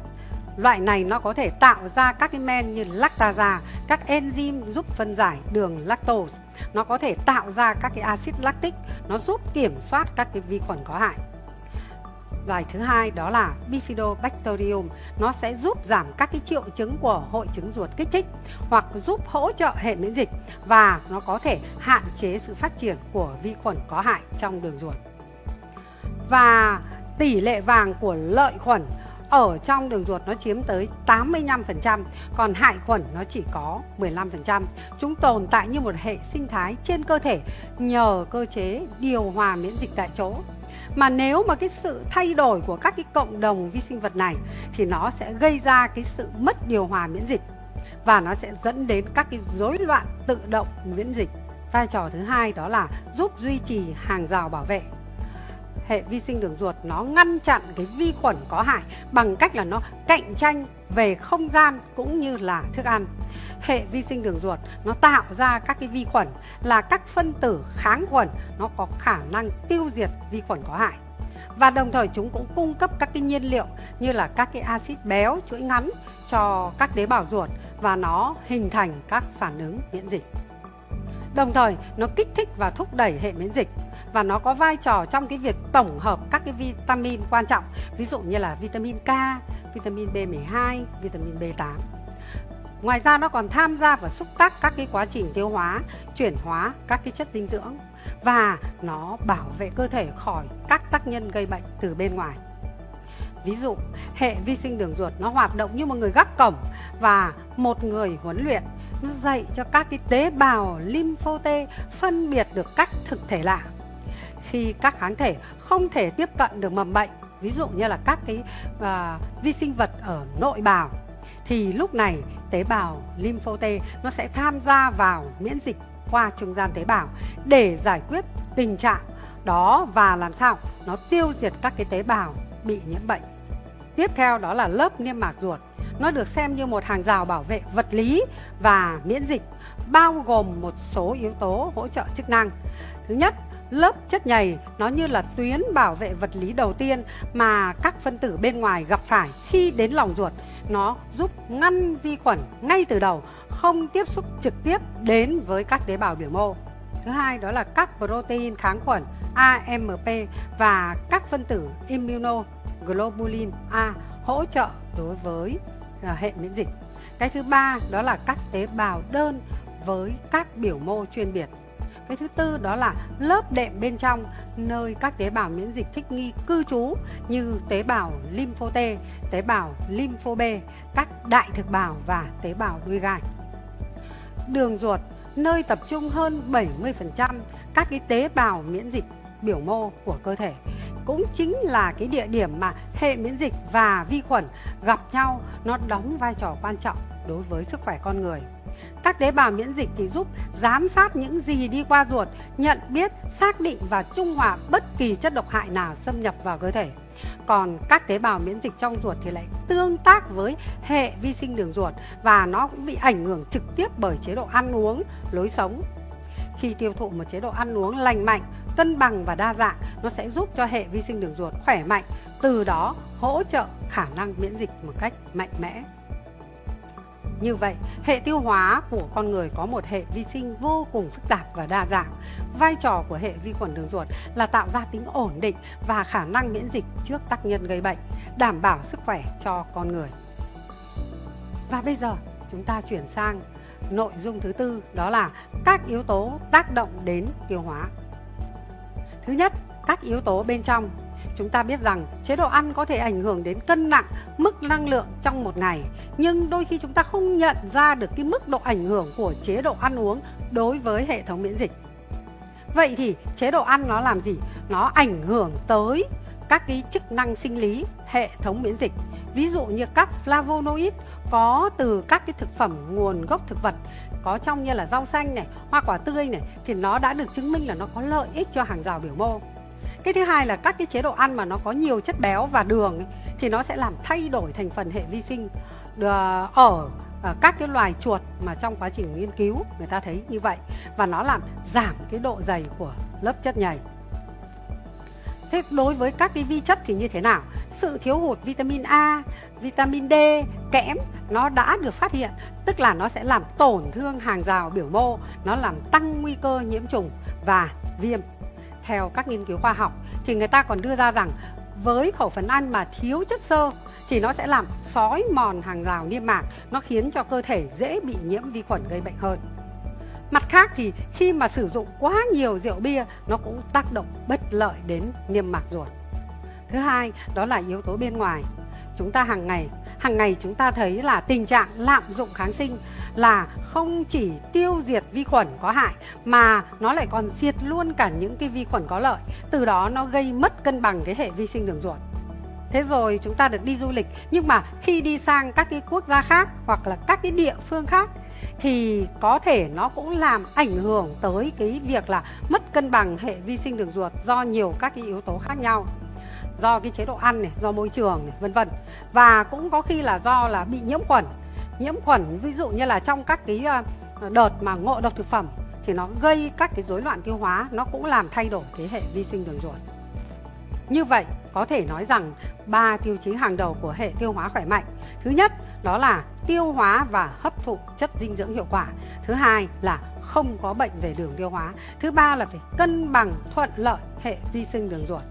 Loại này nó có thể tạo ra các cái men như lactasa, các enzyme giúp phân giải đường lactose. Nó có thể tạo ra các cái axit lactic, nó giúp kiểm soát các cái vi khuẩn có hại. Loài thứ hai đó là Bifidobacterium, nó sẽ giúp giảm các cái triệu chứng của hội chứng ruột kích thích hoặc giúp hỗ trợ hệ miễn dịch và nó có thể hạn chế sự phát triển của vi khuẩn có hại trong đường ruột. Và tỷ lệ vàng của lợi khuẩn ở trong đường ruột nó chiếm tới 85%, còn hại khuẩn nó chỉ có 15%. Chúng tồn tại như một hệ sinh thái trên cơ thể nhờ cơ chế điều hòa miễn dịch tại chỗ. Mà nếu mà cái sự thay đổi của các cái cộng đồng vi sinh vật này thì nó sẽ gây ra cái sự mất điều hòa miễn dịch và nó sẽ dẫn đến các cái rối loạn tự động miễn dịch. Vai trò thứ hai đó là giúp duy trì hàng rào bảo vệ hệ vi sinh đường ruột nó ngăn chặn cái vi khuẩn có hại bằng cách là nó cạnh tranh về không gian cũng như là thức ăn. Hệ vi sinh đường ruột nó tạo ra các cái vi khuẩn là các phân tử kháng khuẩn, nó có khả năng tiêu diệt vi khuẩn có hại. Và đồng thời chúng cũng cung cấp các cái nhiên liệu như là các cái axit béo, chuỗi ngắn cho các tế bào ruột và nó hình thành các phản ứng miễn dịch. Đồng thời, nó kích thích và thúc đẩy hệ miễn dịch và nó có vai trò trong cái việc tổng hợp các cái vitamin quan trọng ví dụ như là vitamin K, vitamin B12, vitamin B8. Ngoài ra nó còn tham gia và xúc tác các cái quá trình tiêu hóa, chuyển hóa các cái chất dinh dưỡng và nó bảo vệ cơ thể khỏi các tác nhân gây bệnh từ bên ngoài. Ví dụ, hệ vi sinh đường ruột nó hoạt động như một người gác cổng và một người huấn luyện nó dạy cho các cái tế bào lympho T phân biệt được các thực thể lạ. Khi các kháng thể không thể tiếp cận được mầm bệnh, ví dụ như là các cái uh, vi sinh vật ở nội bào thì lúc này tế bào lympho T nó sẽ tham gia vào miễn dịch qua trung gian tế bào để giải quyết tình trạng đó và làm sao nó tiêu diệt các cái tế bào bị nhiễm bệnh. Tiếp theo đó là lớp niêm mạc ruột. Nó được xem như một hàng rào bảo vệ vật lý và miễn dịch, bao gồm một số yếu tố hỗ trợ chức năng. Thứ nhất, lớp chất nhầy nó như là tuyến bảo vệ vật lý đầu tiên mà các phân tử bên ngoài gặp phải khi đến lòng ruột. Nó giúp ngăn vi khuẩn ngay từ đầu, không tiếp xúc trực tiếp đến với các tế bào biểu mô. Thứ hai đó là các protein kháng khuẩn AMP và các phân tử immunoglobulin A hỗ trợ đối với à, hệ miễn dịch. Cái thứ ba đó là các tế bào đơn với các biểu mô chuyên biệt. Cái thứ tư đó là lớp đệm bên trong nơi các tế bào miễn dịch thích nghi cư trú như tế bào lympho T, tế bào lympho B, các đại thực bào và tế bào đuôi gai. Đường ruột nơi tập trung hơn 70% các cái tế bào miễn dịch biểu mô của cơ thể cũng chính là cái địa điểm mà hệ miễn dịch và vi khuẩn gặp nhau nó đóng vai trò quan trọng đối với sức khỏe con người. Các tế bào miễn dịch thì giúp giám sát những gì đi qua ruột, nhận biết, xác định và trung hòa bất kỳ chất độc hại nào xâm nhập vào cơ thể. Còn các tế bào miễn dịch trong ruột thì lại tương tác với hệ vi sinh đường ruột và nó cũng bị ảnh hưởng trực tiếp bởi chế độ ăn uống, lối sống. Khi tiêu thụ một chế độ ăn uống lành mạnh, cân bằng và đa dạng, nó sẽ giúp cho hệ vi sinh đường ruột khỏe mạnh, từ đó hỗ trợ khả năng miễn dịch một cách mạnh mẽ. Như vậy, hệ tiêu hóa của con người có một hệ vi sinh vô cùng phức tạp và đa dạng. Vai trò của hệ vi khuẩn đường ruột là tạo ra tính ổn định và khả năng miễn dịch trước tác nhân gây bệnh, đảm bảo sức khỏe cho con người. Và bây giờ, chúng ta chuyển sang nội dung thứ tư đó là các yếu tố tác động đến tiêu hóa. Thứ nhất, các yếu tố bên trong Chúng ta biết rằng chế độ ăn có thể ảnh hưởng đến cân nặng, mức năng lượng trong một ngày. Nhưng đôi khi chúng ta không nhận ra được cái mức độ ảnh hưởng của chế độ ăn uống đối với hệ thống miễn dịch. Vậy thì chế độ ăn nó làm gì? Nó ảnh hưởng tới các cái chức năng sinh lý hệ thống miễn dịch. Ví dụ như các flavonoid có từ các cái thực phẩm nguồn gốc thực vật có trong như là rau xanh này hoa quả tươi này thì nó đã được chứng minh là nó có lợi ích cho hàng rào biểu mô cái thứ hai là các cái chế độ ăn mà nó có nhiều chất béo và đường ấy, thì nó sẽ làm thay đổi thành phần hệ vi sinh ở, ở ờ, ờ, các cái loài chuột mà trong quá trình nghiên cứu người ta thấy như vậy và nó làm giảm cái độ dày của lớp chất nhầy Thế đối với các cái vi chất thì như thế nào? Sự thiếu hụt vitamin A, vitamin D, kẽm nó đã được phát hiện, tức là nó sẽ làm tổn thương hàng rào biểu mô, nó làm tăng nguy cơ nhiễm trùng và viêm. Theo các nghiên cứu khoa học thì người ta còn đưa ra rằng với khẩu phần ăn mà thiếu chất xơ thì nó sẽ làm sói mòn hàng rào niêm mạc, nó khiến cho cơ thể dễ bị nhiễm vi khuẩn gây bệnh hơn. Mặt khác thì khi mà sử dụng quá nhiều rượu bia nó cũng tác động bất lợi đến niêm mạc ruột. Thứ hai đó là yếu tố bên ngoài. Chúng ta hàng ngày hàng ngày chúng ta thấy là tình trạng lạm dụng kháng sinh là không chỉ tiêu diệt vi khuẩn có hại, mà nó lại còn diệt luôn cả những cái vi khuẩn có lợi. Từ đó nó gây mất cân bằng cái hệ vi sinh đường ruột. Thế rồi chúng ta được đi du lịch, nhưng mà khi đi sang các cái quốc gia khác hoặc là các cái địa phương khác thì có thể nó cũng làm ảnh hưởng tới cái việc là mất cân bằng hệ vi sinh đường ruột do nhiều các cái yếu tố khác nhau do cái chế độ ăn này, do môi trường này, vân vân. Và cũng có khi là do là bị nhiễm khuẩn. Nhiễm khuẩn ví dụ như là trong các cái ờ, đợt mà ngộ độc thực phẩm thì nó gây các cái rối loạn tiêu hóa, nó cũng làm thay đổi cái hệ vi sinh đường ruột. Như vậy, có thể nói rằng ba tiêu chí hàng đầu của hệ tiêu hóa khỏe mạnh. Thứ nhất, đó là tiêu hóa và hấp thụ chất dinh dưỡng hiệu quả. Thứ hai là không có bệnh về đường tiêu hóa. Thứ ba là phải cân bằng thuận lợi hệ vi sinh đường ruột.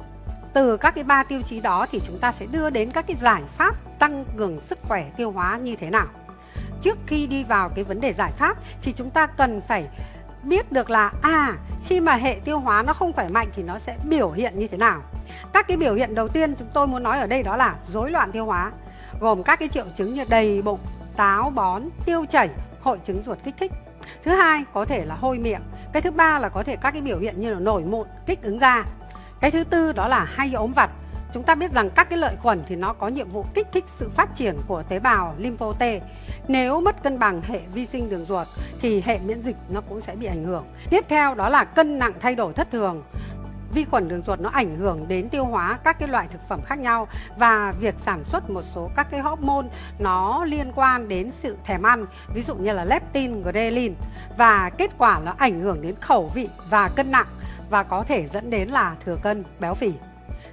Từ các cái ba tiêu chí đó thì chúng ta sẽ đưa đến các cái giải pháp tăng cường sức khỏe tiêu hóa như thế nào. Trước khi đi vào cái vấn đề giải pháp thì chúng ta cần phải biết được là à khi mà hệ tiêu hóa nó không khỏe mạnh thì nó sẽ biểu hiện như thế nào. Các cái biểu hiện đầu tiên chúng tôi muốn nói ở đây đó là rối loạn tiêu hóa, gồm các cái triệu chứng như đầy bụng, táo bón, tiêu chảy, hội chứng ruột kích thích. Thứ hai có thể là hôi miệng. Cái thứ ba là có thể các cái biểu hiện như là nổi mụn, kích ứng da. Cái thứ tư đó là hay ốm vặt. Chúng ta biết rằng các cái lợi khuẩn thì nó có nhiệm vụ kích thích sự phát triển của tế bào lympho T. Nếu mất cân bằng hệ vi sinh đường ruột thì hệ miễn dịch nó cũng sẽ bị ảnh hưởng. Tiếp theo đó là cân nặng thay đổi thất thường vi khuẩn đường ruột nó ảnh hưởng đến tiêu hóa các cái loại thực phẩm khác nhau và việc sản xuất một số các cái hormone nó liên quan đến sự thèm ăn ví dụ như là leptin, ghrelin và kết quả nó ảnh hưởng đến khẩu vị và cân nặng và có thể dẫn đến là thừa cân, béo phì.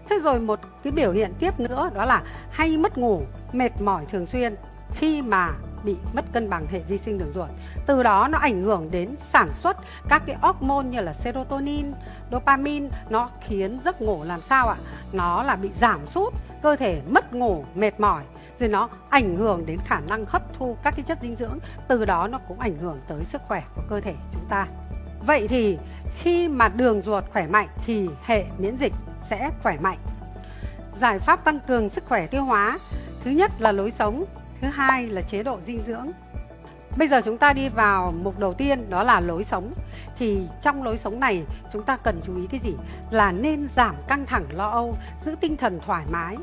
Thế rồi một cái biểu hiện tiếp nữa đó là hay mất ngủ, mệt mỏi thường xuyên khi mà bị mất cân bằng hệ vi sinh đường ruột. Từ đó nó ảnh hưởng đến sản xuất các cái hormone như là serotonin, dopamine nó khiến giấc ngủ làm sao ạ? Nó là bị giảm sút, cơ thể mất ngủ, mệt mỏi rồi nó ảnh hưởng đến khả năng hấp thu các cái chất dinh dưỡng, từ đó nó cũng ảnh hưởng tới sức khỏe của cơ thể chúng ta. Vậy thì khi mà đường ruột khỏe mạnh thì hệ miễn dịch sẽ khỏe mạnh. Giải pháp tăng cường sức khỏe tiêu hóa Thứ nhất là lối sống Thứ hai là chế độ dinh dưỡng. Bây giờ chúng ta đi vào mục đầu tiên đó là lối sống. Thì trong lối sống này chúng ta cần chú ý cái gì? Là nên giảm căng thẳng lo âu, giữ tinh thần thoải mái.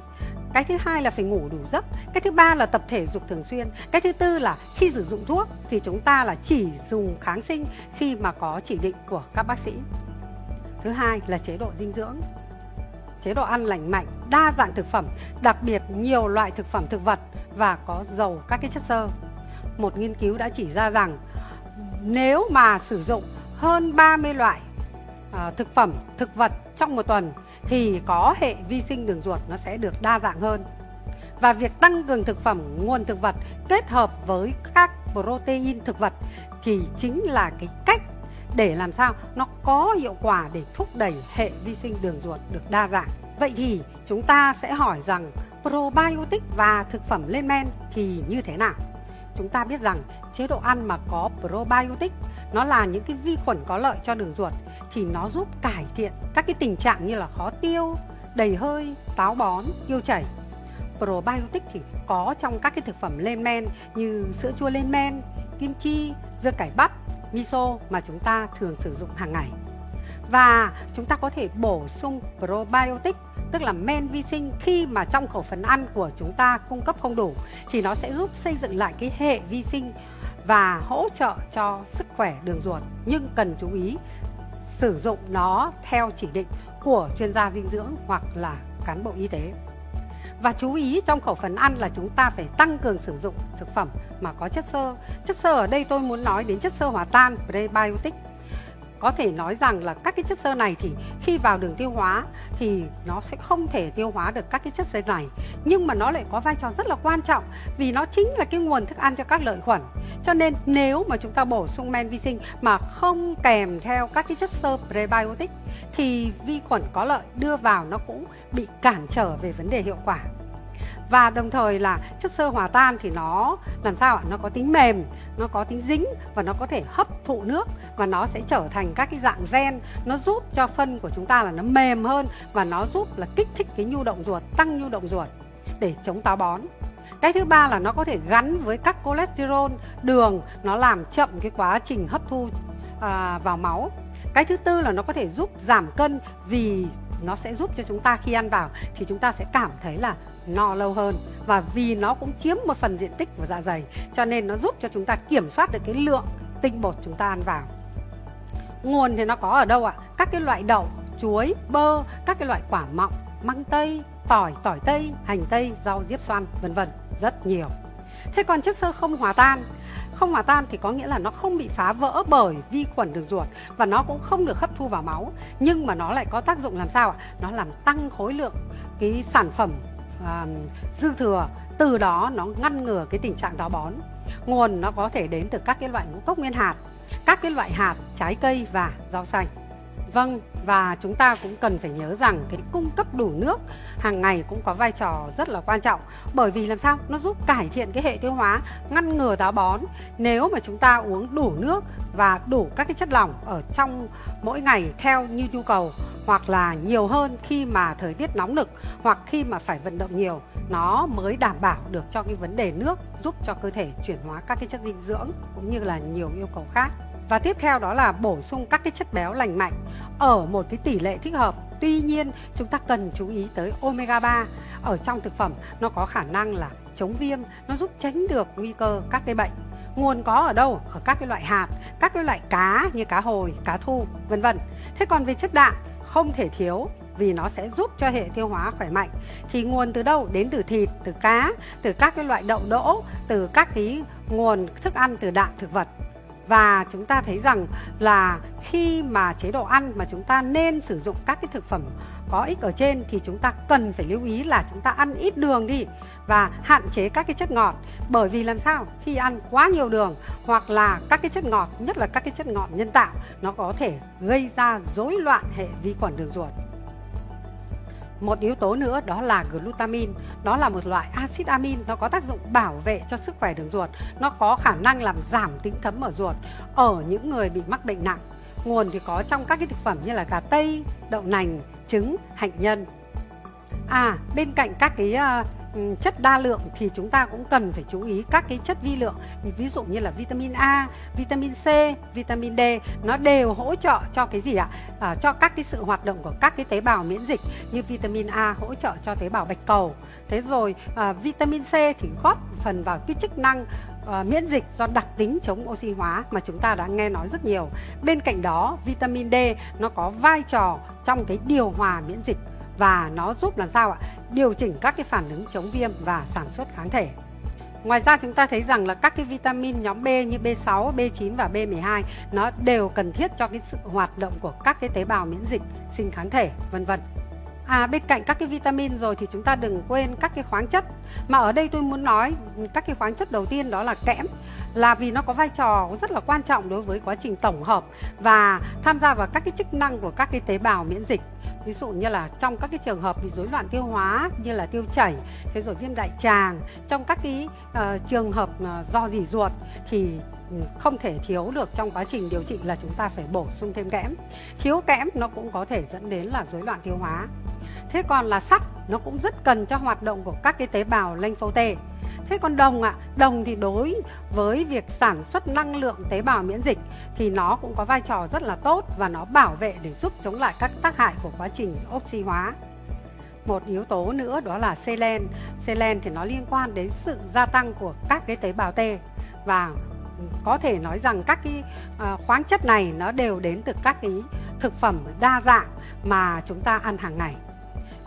Cái thứ hai là phải ngủ đủ giấc. Cái thứ ba là tập thể dục thường xuyên. Cái thứ tư là khi sử dụng thuốc thì chúng ta là chỉ dùng kháng sinh khi mà có chỉ định của các bác sĩ. Thứ hai là chế độ dinh dưỡng chế độ ăn lành mạnh, đa dạng thực phẩm, đặc biệt nhiều loại thực phẩm thực vật và có giàu các cái chất xơ. Một nghiên cứu đã chỉ ra rằng nếu mà sử dụng hơn 30 loại à, thực phẩm, thực vật trong một tuần thì có hệ vi sinh đường ruột nó sẽ được đa dạng hơn. Và việc tăng cường thực phẩm nguồn thực vật kết hợp với các protein thực vật thì chính là cái cách để làm sao nó có hiệu quả để thúc đẩy hệ vi sinh đường ruột được đa dạng. Vậy thì chúng ta sẽ hỏi rằng probiotic và thực phẩm lên men thì như thế nào? Chúng ta biết rằng chế độ ăn mà có probiotic nó là những cái vi khuẩn có lợi cho đường ruột thì nó giúp cải thiện các cái tình trạng như là khó tiêu, đầy hơi, táo bón, tiêu chảy. Probiotic thì có trong các cái thực phẩm lên men như sữa chua lên men, kim chi, dưa cải bắp, miso mà chúng ta thường sử dụng hàng ngày. Và chúng ta có thể bổ sung probiotic, tức là men vi sinh khi mà trong khẩu phần ăn của chúng ta cung cấp không đủ, thì nó sẽ giúp xây dựng lại cái hệ vi sinh và hỗ trợ cho sức khỏe đường ruột nhưng cần chú ý, sử dụng nó theo chỉ định của chuyên gia dinh dưỡng hoặc là cán bộ y tế. Và chú ý trong khẩu phần ăn là chúng ta phải tăng cường sử dụng thực phẩm mà có chất xơ. Chất xơ ở đây tôi muốn nói đến chất xơ hòa tan, prebiotic có thể nói rằng là các cái chất xơ này thì khi vào đường tiêu hóa thì nó sẽ không thể tiêu hóa được các cái chất xơ này. Nhưng mà nó lại có vai trò rất là quan trọng vì nó chính là cái nguồn thức ăn cho các lợi khuẩn. Cho nên nếu mà chúng ta bổ sung men vi sinh mà không kèm theo các cái chất xơ prebiotic thì vi khuẩn có lợi đưa vào nó cũng bị cản trở về vấn đề hiệu quả và đồng thời là chất xơ hòa tan thì nó làm sao ạ? Nó có tính mềm nó có tính dính và nó có thể hấp thụ nước và nó sẽ trở thành các cái dạng gen. Nó giúp cho phân của chúng ta là nó mềm hơn và nó giúp là kích thích cái nhu động ruột tăng nhu động ruột để chống táo bón. Cái thứ ba là nó có thể gắn với các cholesterol đường nó làm chậm cái quá trình hấp thu à, vào máu. Cái thứ tư là nó có thể giúp giảm cân vì nó sẽ giúp cho chúng ta khi ăn vào thì chúng ta sẽ cảm thấy là no lâu hơn. Và vì nó cũng chiếm một phần diện tích của dạ dày, cho nên nó giúp cho chúng ta kiểm soát được cái lượng tinh bột chúng ta ăn vào. Nguồn thì nó có ở đâu ạ? Các cái loại đậu, chuối, bơ, các cái loại quả mọng, măng tây, tỏi tỏi tây, hành tây, rau, diếp xoăn vân vân, rất nhiều. Thế còn chất xơ không hòa tan. Không hòa tan thì có nghĩa là nó không bị phá vỡ bởi vi khuẩn đường ruột và nó cũng không được hấp thu vào máu. Nhưng mà nó lại có tác dụng làm sao ạ? Nó làm tăng khối lượng cái sản phẩm à, dư thừa từ đó nó ngăn ngừa cái tình trạng táo bón. Nguồn nó có thể đến từ các cái loại ngũ cốc nguyên hạt các cái loại hạt trái cây và rau xanh. Vâng, và chúng ta cũng cần phải nhớ rằng cái cung cấp đủ nước hàng ngày cũng có vai trò rất là quan trọng. Bởi vì làm sao? Nó giúp cải thiện cái hệ tiêu hóa ngăn ngừa táo bón. Nếu mà chúng ta uống đủ nước và đủ các cái chất lỏng ở trong mỗi ngày theo như nhu cầu hoặc là nhiều hơn khi mà thời tiết nóng nực hoặc khi mà phải vận động nhiều nó mới đảm bảo được cho cái vấn đề nước giúp cho cơ thể chuyển hóa các cái chất dinh dưỡng cũng như là nhiều yêu cầu khác và tiếp theo đó là bổ sung các cái chất béo lành mạnh ở một cái tỷ lệ thích hợp. Tuy nhiên, chúng ta cần chú ý tới omega 3 ở trong thực phẩm nó có khả năng là chống viêm, nó giúp tránh được nguy cơ các cái bệnh. Nguồn có ở đâu? Ở các cái loại hạt, các cái loại cá như cá hồi, cá thu, vân vân. Thế còn về chất đạm không thể thiếu vì nó sẽ giúp cho hệ tiêu hóa khỏe mạnh thì nguồn từ đâu đến từ thịt từ cá từ các cái loại đậu đỗ từ các cái nguồn thức ăn từ đạm thực vật và chúng ta thấy rằng là khi mà chế độ ăn mà chúng ta nên sử dụng các cái thực phẩm có ích ở trên thì chúng ta cần phải lưu ý là chúng ta ăn ít đường đi và hạn chế các cái chất ngọt. Bởi vì làm sao? Khi ăn quá nhiều đường hoặc là các cái chất ngọt, nhất là các cái chất ngọt nhân tạo, nó có thể gây ra rối loạn hệ vi khuẩn đường ruột một yếu tố nữa đó là glutamine đó là một loại axit amin nó có tác dụng bảo vệ cho sức khỏe đường ruột. Nó có khả năng làm giảm tính cấm ở ruột ở những người bị mắc bệnh nặng. Nguồn thì có trong các cái thực phẩm như là gà tây đậu nành trứng hạnh nhân. À bên cạnh các cái uh, Ừ, chất đa lượng thì chúng ta cũng cần phải chú ý các cái chất vi lượng ví dụ như là vitamin A, vitamin C, vitamin D nó đều hỗ trợ cho cái gì ạ? À, cho các cái sự hoạt động của các cái tế bào miễn dịch như vitamin A hỗ trợ cho tế bào bạch cầu. Thế rồi à, vitamin C thì góp phần vào cái chức năng À, miễn dịch do đặc tính chống oxy hóa mà chúng ta đã nghe nói rất nhiều. Bên cạnh đó, vitamin D nó có vai trò trong cái điều hòa miễn dịch và nó giúp làm sao ạ? Điều chỉnh các cái phản ứng chống viêm và sản xuất kháng thể. Ngoài ra chúng ta thấy rằng là các cái vitamin nhóm B như B6, B9 và B12 nó đều cần thiết cho cái sự hoạt động của các cái tế bào miễn dịch, sinh kháng thể, vân vân. À bên cạnh các cái vitamin rồi thì chúng ta đừng quên các cái khoáng chất. Mà ở đây tôi muốn nói các cái khoáng chất đầu tiên đó là kẽm là vì nó có vai trò rất là quan trọng đối với quá trình tổng hợp và tham gia vào các cái chức năng của các cái tế bào miễn dịch ví dụ như là trong các cái trường hợp bị rối loạn tiêu hóa như là tiêu chảy thế rồi viêm đại tràng trong các cái uh, trường hợp uh, do dỉ ruột thì không thể thiếu được trong quá trình điều trị là chúng ta phải bổ sung thêm kẽm thiếu kẽm nó cũng có thể dẫn đến là rối loạn tiêu hóa thế còn là sắt nó cũng rất cần cho hoạt động của các cái tế bào lympho T Thế còn đồng ạ, à, đồng thì đối với việc sản xuất năng lượng tế bào miễn dịch thì nó cũng có vai trò rất là tốt và nó bảo vệ để giúp chống lại các tác hại của quá trình oxy hóa. Một yếu tố nữa đó là selen. Selen thì nó liên quan đến sự gia tăng của các cái tế bào T và có thể nói rằng các cái ờ, khoáng chất này nó đều đến từ các cái thực phẩm đa dạng mà chúng ta ăn hàng ngày.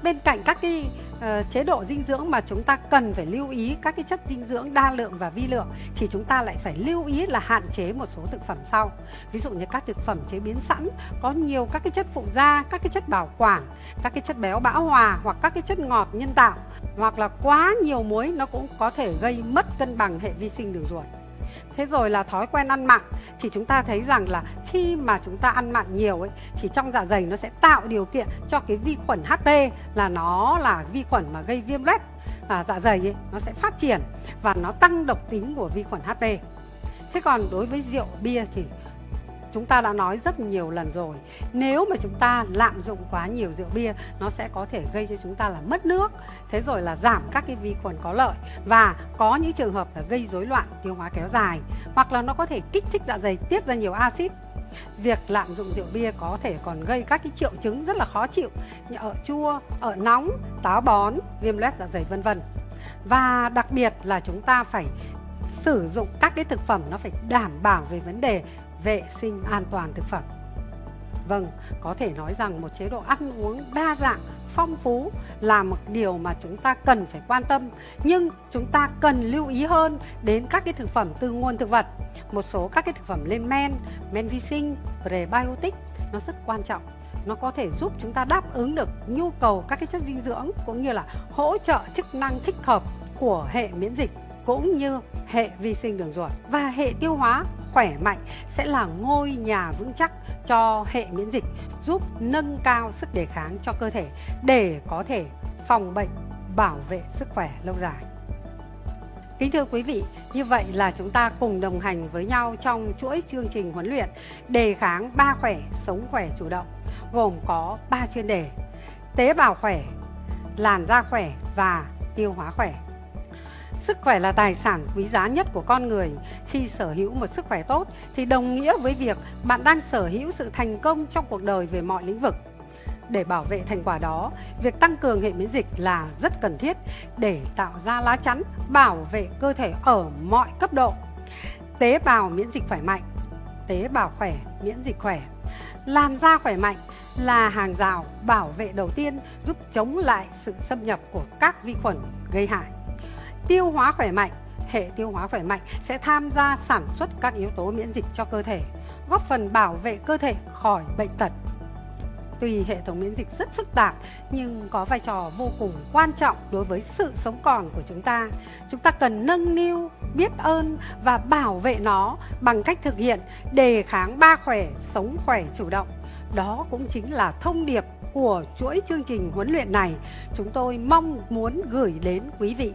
Bên cạnh các cái uh, chế độ dinh dưỡng mà chúng ta cần phải lưu ý các cái chất dinh dưỡng đa lượng và vi lượng thì chúng ta lại phải lưu ý là hạn chế một số thực phẩm sau. Ví dụ như các thực phẩm chế biến sẵn có nhiều các cái chất phụ gia các cái chất bảo quản các cái chất béo bão hòa hoặc các cái chất ngọt nhân tạo hoặc là quá nhiều muối nó cũng có thể gây mất cân bằng hệ vi sinh đường ruột. Thế rồi là thói quen ăn mặn thì chúng ta thấy rằng là khi mà chúng ta ăn mặn nhiều ấy thì trong dạ dày nó sẽ tạo điều kiện cho cái vi khuẩn HP là nó là vi khuẩn mà gây viêm loét à, dạ dày ấy, nó sẽ phát triển và nó tăng độc tính của vi khuẩn HP. Thế còn đối với rượu bia thì chúng ta đã nói rất nhiều lần rồi. Nếu mà chúng ta lạm dụng quá nhiều rượu bia nó sẽ có thể gây cho chúng ta là mất nước thế rồi là giảm các cái vi khuẩn có lợi. Và có những trường hợp là gây rối loạn tiêu hóa kéo dài hoặc là nó có thể kích thích dạ dày tiết ra nhiều axit. Việc lạm dụng rượu bia có thể còn gây các cái triệu chứng rất là khó chịu như ở chua, ở nóng, táo bón, viêm loét dạ dày vân vân. Và đặc biệt là chúng ta phải sử dụng các cái thực phẩm nó phải đảm bảo về vấn đề vệ sinh an toàn thực phẩm. Vâng, có thể nói rằng một chế độ ăn uống đa dạng, phong phú là một điều mà chúng ta cần phải quan tâm. Nhưng chúng ta cần lưu ý hơn đến các cái thực phẩm từ nguồn thực vật. Một số các cái thực phẩm lên men, men vi sinh, prebiotic nó rất quan trọng. Nó có thể giúp chúng ta đáp ứng được nhu cầu các cái chất dinh dưỡng cũng như là hỗ trợ chức năng thích hợp của hệ miễn dịch cũng như hệ vi sinh đường ruột và hệ tiêu hóa khỏe mạnh sẽ là ngôi nhà vững chắc cho hệ miễn dịch, giúp nâng cao sức đề kháng cho cơ thể để có thể phòng bệnh, bảo vệ sức khỏe lâu dài. Kính thưa quý vị, như vậy là chúng ta cùng đồng hành với nhau trong chuỗi chương trình huấn luyện đề kháng ba khỏe, sống khỏe chủ động, gồm có 3 chuyên đề: tế bào khỏe, làn da khỏe và tiêu hóa khỏe. Sức khỏe là tài sản quý giá nhất của con người. Khi sở hữu một sức khỏe tốt thì đồng nghĩa với việc bạn đang sở hữu sự thành công trong cuộc đời về mọi lĩnh vực. Để bảo vệ thành quả đó, việc tăng cường hệ miễn dịch là rất cần thiết để tạo ra lá chắn bảo vệ cơ thể ở mọi cấp độ. Tế bào miễn dịch khỏe mạnh, tế bào khỏe, miễn dịch khỏe. Làn da khỏe mạnh là hàng rào bảo vệ đầu tiên giúp chống lại sự xâm nhập của các vi khuẩn gây hại. Tiêu hóa khỏe mạnh, hệ tiêu hóa khỏe mạnh sẽ tham gia sản xuất các yếu tố miễn dịch cho cơ thể, góp phần bảo vệ cơ thể khỏi bệnh tật. Tuy hệ thống miễn dịch rất phức tạp nhưng có vai trò vô cùng quan trọng đối với sự sống còn của chúng ta. Chúng ta cần nâng niu, biết ơn và bảo vệ nó bằng cách thực hiện đề kháng ba khỏe, sống khỏe chủ động. Đó cũng chính là thông điệp của chuỗi chương trình huấn luyện này chúng tôi mong muốn gửi đến quý vị.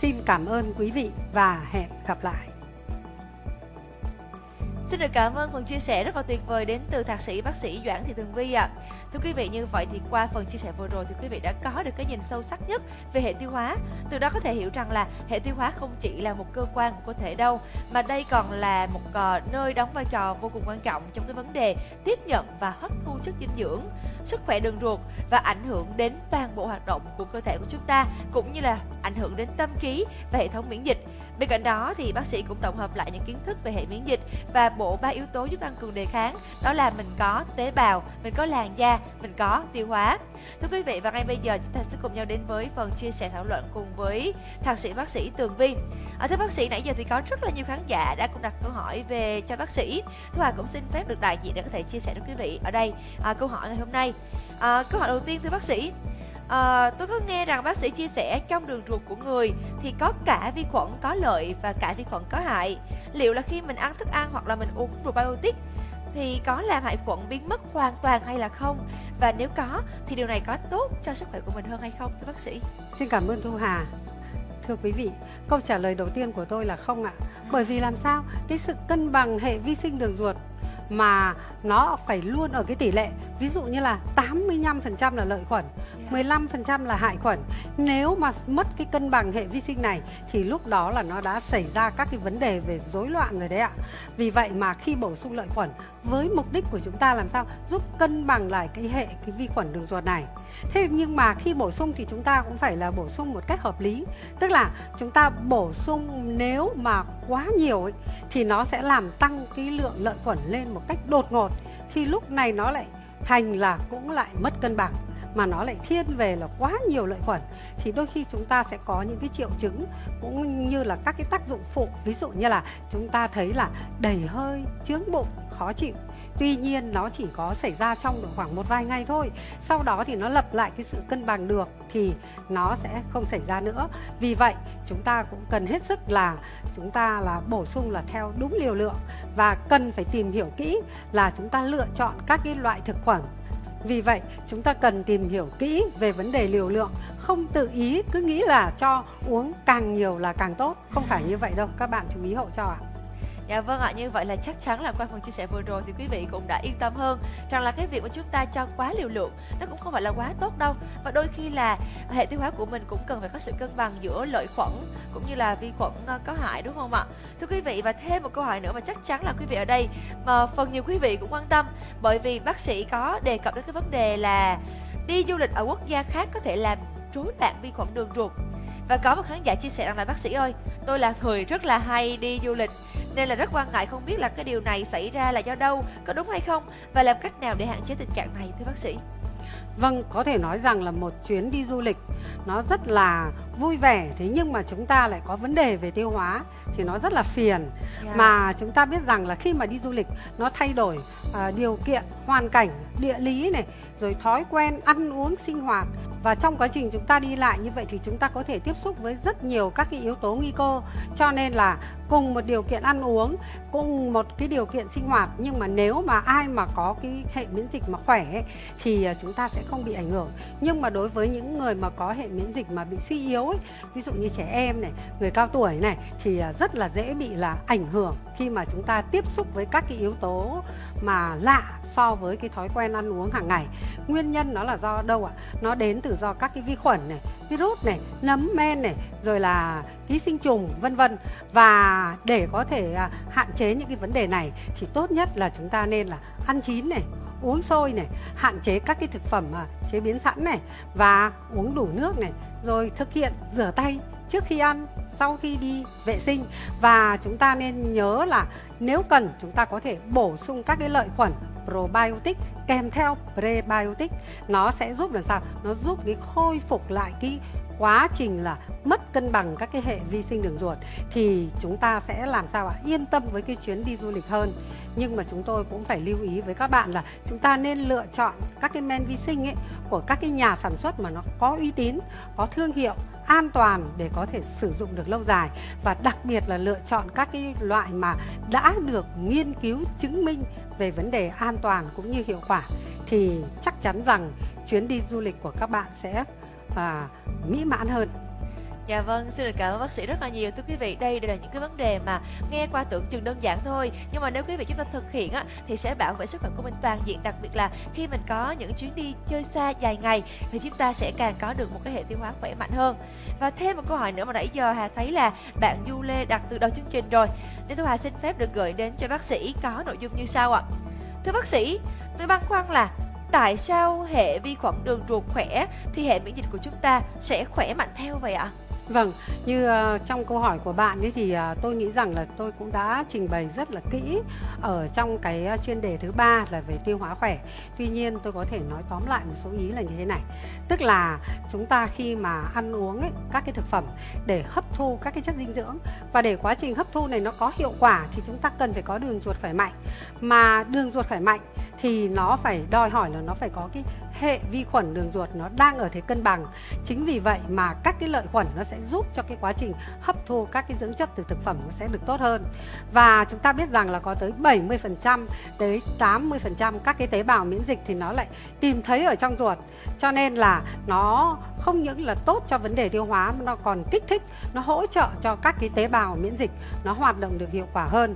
Xin cảm ơn quý vị và hẹn gặp lại. Xin được cảm ơn phần chia sẻ rất là tuyệt vời đến từ thạc sĩ bác sĩ Doãn Thị Tường Vi ạ. À. Thưa quý vị như vậy thì qua phần chia sẻ vừa rồi thì quý vị đã có được cái nhìn sâu sắc nhất về hệ tiêu hóa. Từ đó có thể hiểu rằng là hệ tiêu hóa không chỉ là một cơ quan của cơ thể đâu mà đây còn là một uh, nơi đóng vai trò vô cùng quan trọng trong cái vấn đề tiếp nhận và hấp thu chất dinh dưỡng, sức khỏe đường ruột và ảnh hưởng đến toàn bộ hoạt động của cơ thể của chúng ta cũng như là ảnh hưởng đến tâm trí và hệ thống miễn dịch. Bên cạnh đó thì bác sĩ cũng tổng hợp lại những kiến thức về hệ miễn dịch và bộ ba yếu tố giúp tăng cường đề kháng đó là mình có tế bào, mình có làn da, mình có tiêu hóa. Thưa quý vị và ngay bây giờ chúng ta sẽ cùng nhau đến với phần chia sẻ thảo luận cùng với thạc sĩ bác sĩ Tường Vi. À, thưa bác sĩ nãy giờ thì có rất là nhiều khán giả đã cũng đặt câu hỏi về cho bác sĩ. Thu Hà cũng xin phép được đại diện để có thể chia sẻ với quý vị ở đây à, câu hỏi ngày hôm nay. À, câu hỏi đầu tiên thưa bác sĩ À, tôi có nghe rằng bác sĩ chia sẻ trong đường ruột của người thì có cả vi khuẩn có lợi và cả vi khuẩn có hại. Liệu là khi mình ăn thức ăn hoặc là mình uống probiotic thì có làm hại khuẩn biến mất hoàn toàn hay là không? Và nếu có thì điều này có tốt cho sức khỏe của mình hơn hay không thưa bác sĩ? Xin cảm ơn Thu Hà. Thưa quý vị, câu trả lời đầu tiên của tôi là không ạ. Bởi vì làm sao? Cái sự cân bằng hệ vi sinh đường ruột mà nó phải luôn ở cái tỷ lệ ví dụ như là 85% là lợi khuẩn 15% là hại khuẩn. Nếu mà mất cái cân bằng hệ vi sinh này thì lúc đó là nó đã xảy ra các cái vấn đề về rối loạn rồi đấy ạ. Vì vậy mà khi bổ sung lợi khuẩn với mục đích của chúng ta làm sao? Giúp cân bằng lại cái hệ cái vi khuẩn đường ruột này. Thế nhưng mà khi bổ sung thì chúng ta cũng phải là bổ sung một cách hợp lý. Tức là chúng ta bổ sung nếu mà quá nhiều ấy, thì nó sẽ làm tăng cái lượng lợi khuẩn lên một cách đột ngột. Thì lúc này nó lại thành là cũng lại mất cân bằng, mà nó lại thiên về là quá nhiều lợi khuẩn. Thì đôi khi chúng ta sẽ có những cái triệu chứng cũng như là các cái tác dụng phụ. Ví dụ như là chúng ta thấy là đầy hơi, chướng bụng, khó chịu tuy nhiên nó chỉ có xảy ra trong độ khoảng một vài ngày thôi sau đó thì nó lập lại cái sự cân bằng được thì nó sẽ không xảy ra nữa vì vậy chúng ta cũng cần hết sức là chúng ta là bổ sung là theo đúng liều lượng và cần phải tìm hiểu kỹ là chúng ta lựa chọn các cái loại thực phẩm vì vậy, chúng ta cần tìm hiểu kỹ về vấn đề liều lượng, không tự ý cứ nghĩ là cho uống càng nhiều là càng tốt. Không phải như vậy đâu, các bạn chú ý hậu cho ạ. À. Dạ vâng ạ, như vậy là chắc chắn là qua phần chia sẻ vừa rồi thì quý vị cũng đã yên tâm hơn rằng là cái việc mà chúng ta cho quá liều lượng nó cũng không phải là quá tốt đâu và đôi khi là hệ tiêu hóa của mình cũng cần phải có sự cân bằng giữa lợi khuẩn cũng như là vi khuẩn ờ, có hại đúng không ạ? Thưa quý vị và thêm một câu hỏi nữa mà chắc chắn là quý vị ở đây mà phần nhiều quý vị cũng quan tâm bởi vì bác sĩ có đề cập đến cái vấn đề là đi du lịch ở quốc gia khác có thể làm rối loạn vi khuẩn đường ruột và có một khán giả chia sẻ rằng là bác sĩ ơi tôi là người rất là hay đi du lịch nên là rất quan ngại không biết là cái điều này xảy ra là do đâu có đúng hay không? Và làm cách nào để hạn chế tình trạng này thưa bác sĩ? Vâng, có thể nói rằng là một chuyến đi du lịch nó rất là vui vẻ. Thế nhưng mà chúng ta lại có vấn đề về tiêu hóa thì nó rất là phiền. Yeah. mà chúng ta biết rằng là khi mà đi du lịch nó thay đổi uh, điều kiện hoàn cảnh địa lý này rồi thói quen ăn uống sinh hoạt. Và trong quá trình chúng ta đi lại như vậy thì chúng ta có thể tiếp xúc với rất nhiều các cái yếu tố nguy cơ. Cho nên là cùng một điều kiện ăn uống cùng một cái điều kiện sinh hoạt. Nhưng mà nếu mà ai mà có cái hệ miễn dịch mà khỏe ấy, thì à, chúng ta sẽ không bị ảnh hưởng. Nhưng mà đối với những người mà có hệ miễn dịch mà bị suy yếu ấy, ví dụ như trẻ em này người cao tuổi này thì à, rất là dễ bị là ảnh hưởng khi mà chúng ta tiếp xúc với các cái yếu tố mà lạ so với cái thói quen ăn uống hàng ngày. Nguyên nhân nó là do đâu ạ? Nó đến từ do các cái vi khuẩn này virus này nấm men này rồi là ký sinh trùng vân vân. Và để có thể à, hạn chế những cái vấn đề này thì tốt nhất là chúng ta nên là ăn chín này uống sôi này, hạn chế các cái thực phẩm mà chế biến sẵn này và uống đủ nước này, rồi thực hiện rửa tay trước khi ăn, sau khi đi vệ sinh. Và chúng ta nên nhớ là nếu cần, chúng ta có thể bổ sung các cái lợi khuẩn probiotic kèm theo prebiotic. Nó sẽ giúp làm sao? Nó giúp cái khôi phục lại cái quá trình là mất cân bằng các cái hệ vi sinh đường ruột thì chúng ta sẽ làm sao ạ? Yên tâm với cái chuyến đi du lịch hơn. Nhưng mà chúng tôi cũng phải lưu ý với các bạn là chúng ta nên lựa chọn các cái men vi sinh ấy của các cái nhà sản xuất mà nó có uy tín, có thương hiệu, an toàn để có thể sử dụng được lâu dài. Và đặc biệt là lựa chọn các cái loại mà đã được nghiên cứu, chứng minh về vấn đề an toàn cũng như hiệu quả. Thì chắc chắn rằng chuyến đi du lịch của các bạn sẽ và mỹ mãn hơn. Dạ vâng, xin được cảm ơn bác sĩ rất là nhiều. Thưa quý vị, đây đều là những cái vấn đề mà nghe qua tưởng chừng đơn giản thôi. Nhưng mà nếu quý vị chúng ta thực hiện á, thì sẽ bảo vệ sức khỏe của mình toàn diện. Đặc biệt là khi mình có những chuyến đi chơi xa dài ngày Thì chúng ta sẽ càng có được một cái hệ tiêu hóa khỏe mạnh hơn. Và thêm một câu hỏi nữa mà nãy giờ Hà thấy là bạn Du Lê đặt từ đầu chương trình rồi. Nên tôi Hà xin phép được gửi đến cho bác sĩ có nội dung như sau ạ. Thưa bác sĩ, tôi băn khoăn là tại sao hệ vi khuẩn đường ruột khỏe thì hệ miễn dịch của chúng ta sẽ khỏe mạnh theo vậy ạ? Vâng, như uh, trong câu hỏi của bạn ấy thì uh, tôi nghĩ rằng là tôi cũng đã trình bày rất là kỹ ở trong cái uh, chuyên đề thứ ba là về tiêu hóa khỏe. Tuy nhiên tôi có thể nói tóm lại một số ý là như thế này. Tức là chúng ta khi mà ăn uống ấy, các cái thực phẩm để hấp thu các cái chất dinh dưỡng và để quá trình hấp thu này nó có hiệu quả thì chúng ta cần phải có đường ruột khỏe mạnh. Mà đường ruột khỏe mạnh thì nó phải đòi hỏi là nó phải có cái hệ vi khuẩn đường ruột nó đang ở thế cân bằng. Chính vì vậy mà các cái lợi khuẩn nó sẽ giúp cho cái quá trình hấp thu các cái dưỡng chất từ thực phẩm nó sẽ được tốt hơn. Và chúng ta biết rằng là có tới 70% tới 80% các cái tế bào miễn dịch thì nó lại tìm thấy ở trong ruột. Cho nên là nó không những là tốt cho vấn đề tiêu hóa mà nó còn kích thích, nó hỗ trợ cho các cái tế bào miễn dịch nó hoạt động được hiệu quả hơn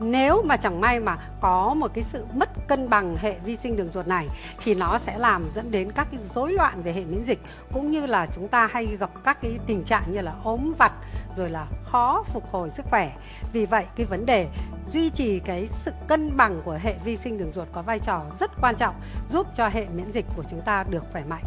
nếu mà chẳng may mà có một cái sự mất cân bằng hệ vi sinh đường ruột này, thì nó sẽ làm dẫn đến các cái rối loạn về hệ miễn dịch, cũng như là chúng ta hay gặp các cái tình trạng như là ốm vặt, rồi là khó phục hồi sức khỏe. Vì vậy, cái vấn đề duy trì cái sự cân bằng của hệ vi sinh đường ruột có vai trò rất quan trọng, giúp cho hệ miễn dịch của chúng ta được khỏe mạnh.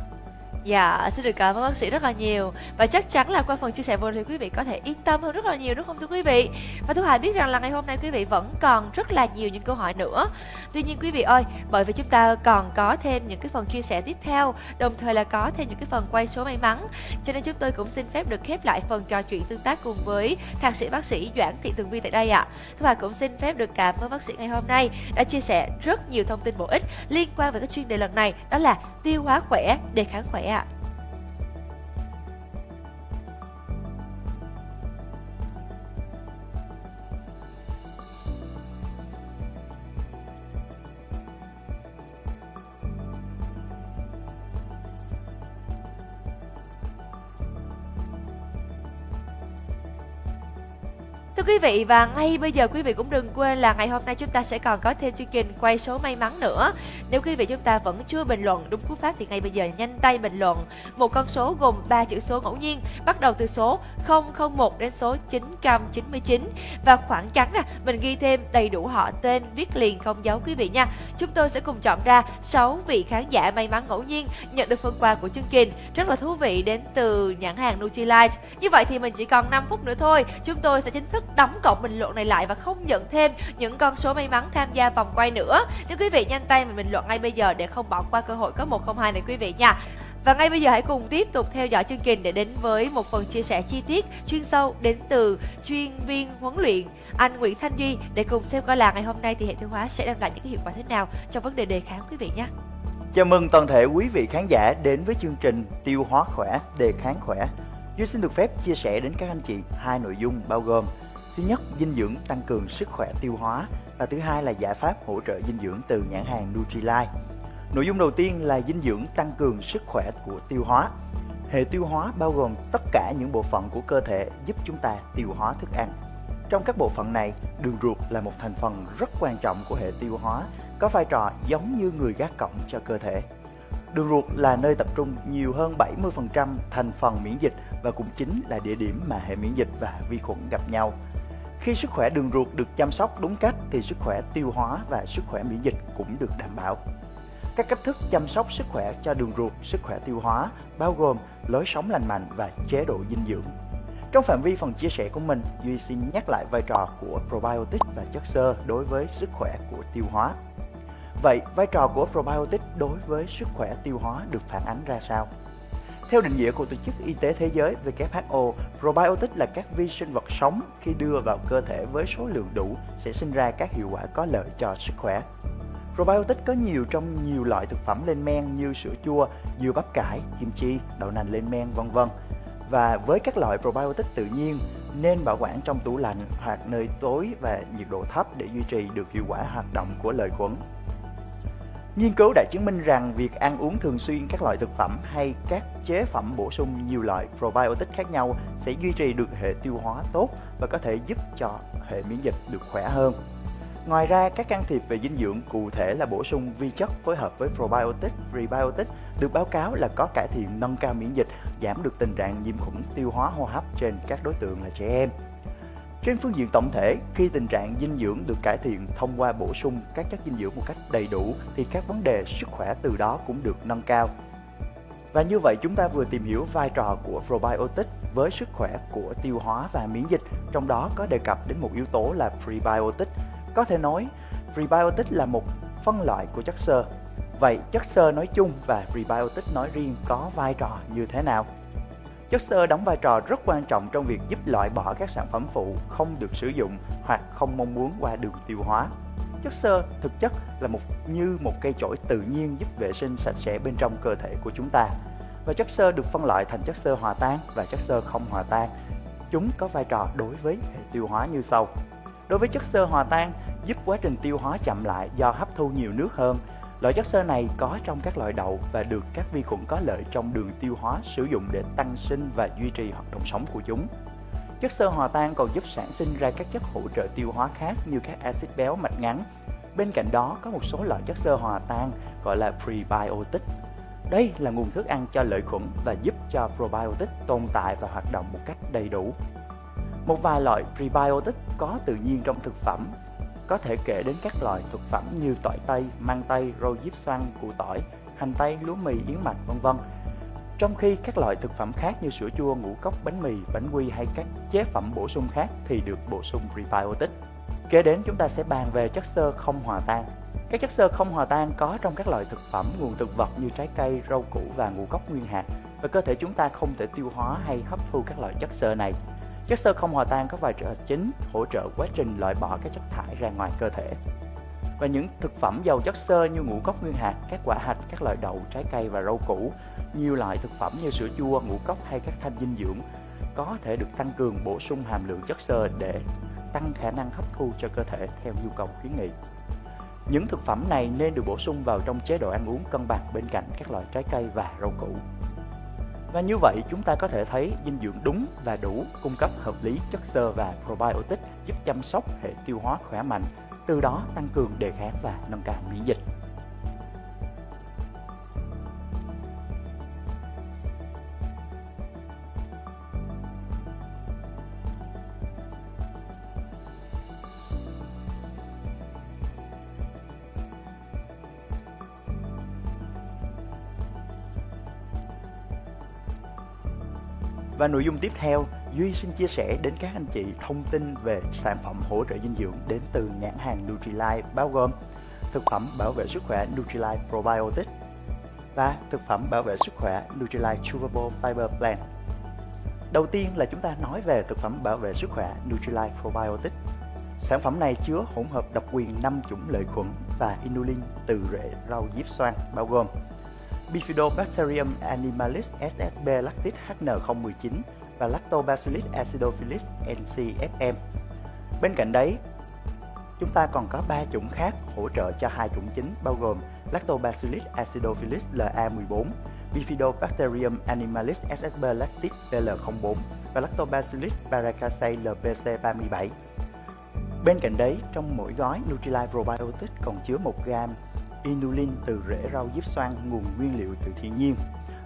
Dạ, xin được cảm ơn bác sĩ rất là nhiều Và chắc chắn là qua phần chia sẻ vừa thì quý vị có thể yên tâm hơn rất là nhiều đúng không thưa quý vị Và Thu Hà biết rằng là ngày hôm nay quý vị vẫn còn rất là nhiều những câu hỏi nữa Tuy nhiên quý vị ơi, bởi vì chúng ta còn có thêm những cái phần chia sẻ tiếp theo Đồng thời là có thêm những cái phần quay số may mắn Cho nên chúng tôi cũng xin phép được khép lại phần trò chuyện tương tác cùng với thạc sĩ bác sĩ Doãn Thị Tường Vi tại đây ạ à. Thu Hà cũng xin phép được cảm ơn bác sĩ ngày hôm nay đã chia sẻ rất nhiều thông tin bổ ích liên quan về cái chuyên đề lần này Đó là tiêu hóa khỏe, đề kháng khỏe ạ à. Thưa quý vị và ngay bây giờ quý vị cũng đừng quên là ngày hôm nay chúng ta sẽ còn có thêm chương trình quay số may mắn nữa. Nếu quý vị chúng ta vẫn chưa bình luận đúng cú pháp thì ngay bây giờ nhanh tay bình luận một con số gồm 3 chữ số ngẫu nhiên bắt đầu từ số 001 đến số 999 và khoảng trắng nè, mình ghi thêm đầy đủ họ tên viết liền không dấu quý vị nha. Chúng tôi sẽ cùng chọn ra 6 vị khán giả may mắn ngẫu nhiên nhận được phần quà của chương trình rất là thú vị đến từ nhãn hàng Nutrilite. Như vậy thì mình chỉ còn 5 phút nữa thôi, chúng tôi sẽ chính thức đóng cổng bình luận này lại và không nhận thêm những con số may mắn tham gia vòng quay nữa. Nếu quý vị nhanh tay mà bình luận ngay bây giờ để không bỏ qua cơ hội có 102 này quý vị nha. Và ngay bây giờ hãy cùng tiếp tục theo dõi chương trình để đến với một phần chia sẻ chi tiết chuyên sâu đến từ chuyên viên huấn luyện anh Nguyễn Thanh Duy để cùng xem coi là ngày hôm nay thì hệ tiêu hóa sẽ đem lại những hiệu quả thế nào trong vấn đề đề kháng quý vị nhé. Chào mừng toàn thể quý vị khán giả đến với chương trình Tiêu hóa khỏe, đề kháng khỏe. Duy xin được phép chia sẻ đến các anh chị hai nội dung bao gồm Thứ nhất, dinh dưỡng tăng cường sức khỏe tiêu hóa và thứ hai là giải pháp hỗ trợ dinh dưỡng từ nhãn hàng Nutrilite. Nội dung đầu tiên là dinh dưỡng tăng cường sức khỏe của tiêu hóa. Hệ tiêu hóa bao gồm tất cả những bộ phận của cơ thể giúp chúng ta tiêu hóa thức ăn. Trong các bộ phận này, đường ruột là một thành phần rất quan trọng của hệ tiêu hóa, có vai trò giống như người gác cổng cho cơ thể. Đường ruột là nơi tập trung nhiều hơn 70% thành phần miễn dịch và cũng chính là địa điểm mà hệ miễn dịch và vi khuẩn gặp nhau. Khi sức khỏe đường ruột được chăm sóc đúng cách thì sức khỏe tiêu hóa và sức khỏe miễn dịch cũng được đảm bảo. Các cách thức chăm sóc sức khỏe cho đường ruột, sức khỏe tiêu hóa bao gồm lối sống lành mạnh và chế độ dinh dưỡng. Trong phạm vi phần chia sẻ của mình, Duy xin nhắc lại vai trò của probiotic và chất xơ đối với sức khỏe của tiêu hóa. Vậy, vai trò của probiotic đối với sức khỏe tiêu hóa được phản ánh ra sao? Theo định nghĩa của Tổ chức Y tế Thế giới WHO, probiotic là các vi sinh vật sống khi đưa vào cơ thể với số lượng đủ sẽ sinh ra các hiệu quả có lợi cho sức khỏe. Probiotic có nhiều trong nhiều loại thực phẩm lên men như sữa chua, dưa bắp cải, kim chi, đậu nành lên men, vân vân. Và với các loại probiotic tự nhiên nên bảo quản trong tủ lạnh hoặc nơi tối và nhiệt độ thấp để duy trì được hiệu quả hoạt động của lợi khuẩn. Nghiên cứu đã chứng minh rằng việc ăn uống thường xuyên các loại thực phẩm hay các chế phẩm bổ sung nhiều loại probiotic khác nhau sẽ duy trì được hệ tiêu hóa tốt và có thể giúp cho hệ miễn dịch được khỏe hơn. Ngoài ra, các can thiệp về dinh dưỡng cụ thể là bổ sung vi chất phối hợp với probiotic, prebiotic được báo cáo là có cải thiện nâng cao miễn dịch, giảm được tình trạng nhiễm khuẩn tiêu hóa hô hấp trên các đối tượng là trẻ em. Trên phương diện tổng thể, khi tình trạng dinh dưỡng được cải thiện thông qua bổ sung các chất dinh dưỡng một cách đầy đủ thì các vấn đề sức khỏe từ đó cũng được nâng cao. Và như vậy chúng ta vừa tìm hiểu vai trò của probiotic với sức khỏe của tiêu hóa và miễn dịch, trong đó có đề cập đến một yếu tố là prebiotic. Có thể nói, prebiotic là một phân loại của chất xơ. Vậy chất xơ nói chung và prebiotic nói riêng có vai trò như thế nào? Chất xơ đóng vai trò rất quan trọng trong việc giúp loại bỏ các sản phẩm phụ không được sử dụng hoặc không mong muốn qua đường tiêu hóa. Chất xơ thực chất là một như một cây chổi tự nhiên giúp vệ sinh sạch sẽ bên trong cơ thể của chúng ta. Và chất xơ được phân loại thành chất xơ hòa tan và chất xơ không hòa tan. Chúng có vai trò đối với hệ tiêu hóa như sau. Đối với chất xơ hòa tan, giúp quá trình tiêu hóa chậm lại do hấp thu nhiều nước hơn, Loại chất xơ này có trong các loại đậu và được các vi khuẩn có lợi trong đường tiêu hóa sử dụng để tăng sinh và duy trì hoạt động sống của chúng. Chất xơ hòa tan còn giúp sản sinh ra các chất hỗ trợ tiêu hóa khác như các axit béo mạch ngắn. Bên cạnh đó, có một số loại chất xơ hòa tan gọi là prebiotic. Đây là nguồn thức ăn cho lợi khuẩn và giúp cho probiotic tồn tại và hoạt động một cách đầy đủ. Một vài loại prebiotic có tự nhiên trong thực phẩm có thể kể đến các loại thực phẩm như tỏi tây, mang tây, rau diếp xoăn, củ tỏi, hành tây, lúa mì, yến mạch, vân vân. Trong khi các loại thực phẩm khác như sữa chua, ngũ cốc, bánh mì, bánh quy hay các chế phẩm bổ sung khác thì được bổ sung prebiotic. Kế đến chúng ta sẽ bàn về chất xơ không hòa tan. Các chất xơ không hòa tan có trong các loại thực phẩm, nguồn thực vật như trái cây, rau củ và ngũ cốc nguyên hạt và cơ thể chúng ta không thể tiêu hóa hay hấp thu các loại chất xơ này. Chất xơ không hòa tan có vai trò chính hỗ trợ quá trình loại bỏ các chất thải ra ngoài cơ thể. Và những thực phẩm giàu chất xơ như ngũ cốc nguyên hạt, các quả hạch, các loại đậu, trái cây và rau củ, nhiều loại thực phẩm như sữa chua, ngũ cốc hay các thanh dinh dưỡng có thể được tăng cường bổ sung hàm lượng chất xơ để tăng khả năng hấp thu cho cơ thể theo nhu cầu khuyến nghị. Những thực phẩm này nên được bổ sung vào trong chế độ ăn uống cân bằng bên cạnh các loại trái cây và rau củ. Và như vậy chúng ta có thể thấy dinh dưỡng đúng và đủ cung cấp hợp lý chất xơ và probiotic giúp chăm sóc hệ tiêu hóa khỏe mạnh, từ đó tăng cường đề kháng và nâng cao miễn dịch. Và nội dung tiếp theo, Duy xin chia sẻ đến các anh chị thông tin về sản phẩm hỗ trợ dinh dưỡng đến từ nhãn hàng Nutrilite bao gồm thực phẩm bảo vệ sức khỏe Nutrilite Probiotic và thực phẩm bảo vệ sức khỏe Nutrilite Chewable Fiber Plan. Đầu tiên là chúng ta nói về thực phẩm bảo vệ sức khỏe Nutrilite Probiotic. Sản phẩm này chứa hỗn hợp độc quyền 5 chủng lợi khuẩn và inulin từ rễ rau diếp xoan bao gồm Bifidobacterium animalis SSB lactis HN019 và Lactobacillus acidophilus NCFM. Bên cạnh đấy, chúng ta còn có 3 chủng khác hỗ trợ cho hai chủng chính bao gồm Lactobacillus acidophilus LA14, Bifidobacterium animalis SSB lactis BL04 và Lactobacillus paracasei LPC37. Bên cạnh đấy, trong mỗi gói Nutrilite Probiotics còn chứa 1 gram inulin từ rễ rau diếp xoan nguồn nguyên liệu từ thiên nhiên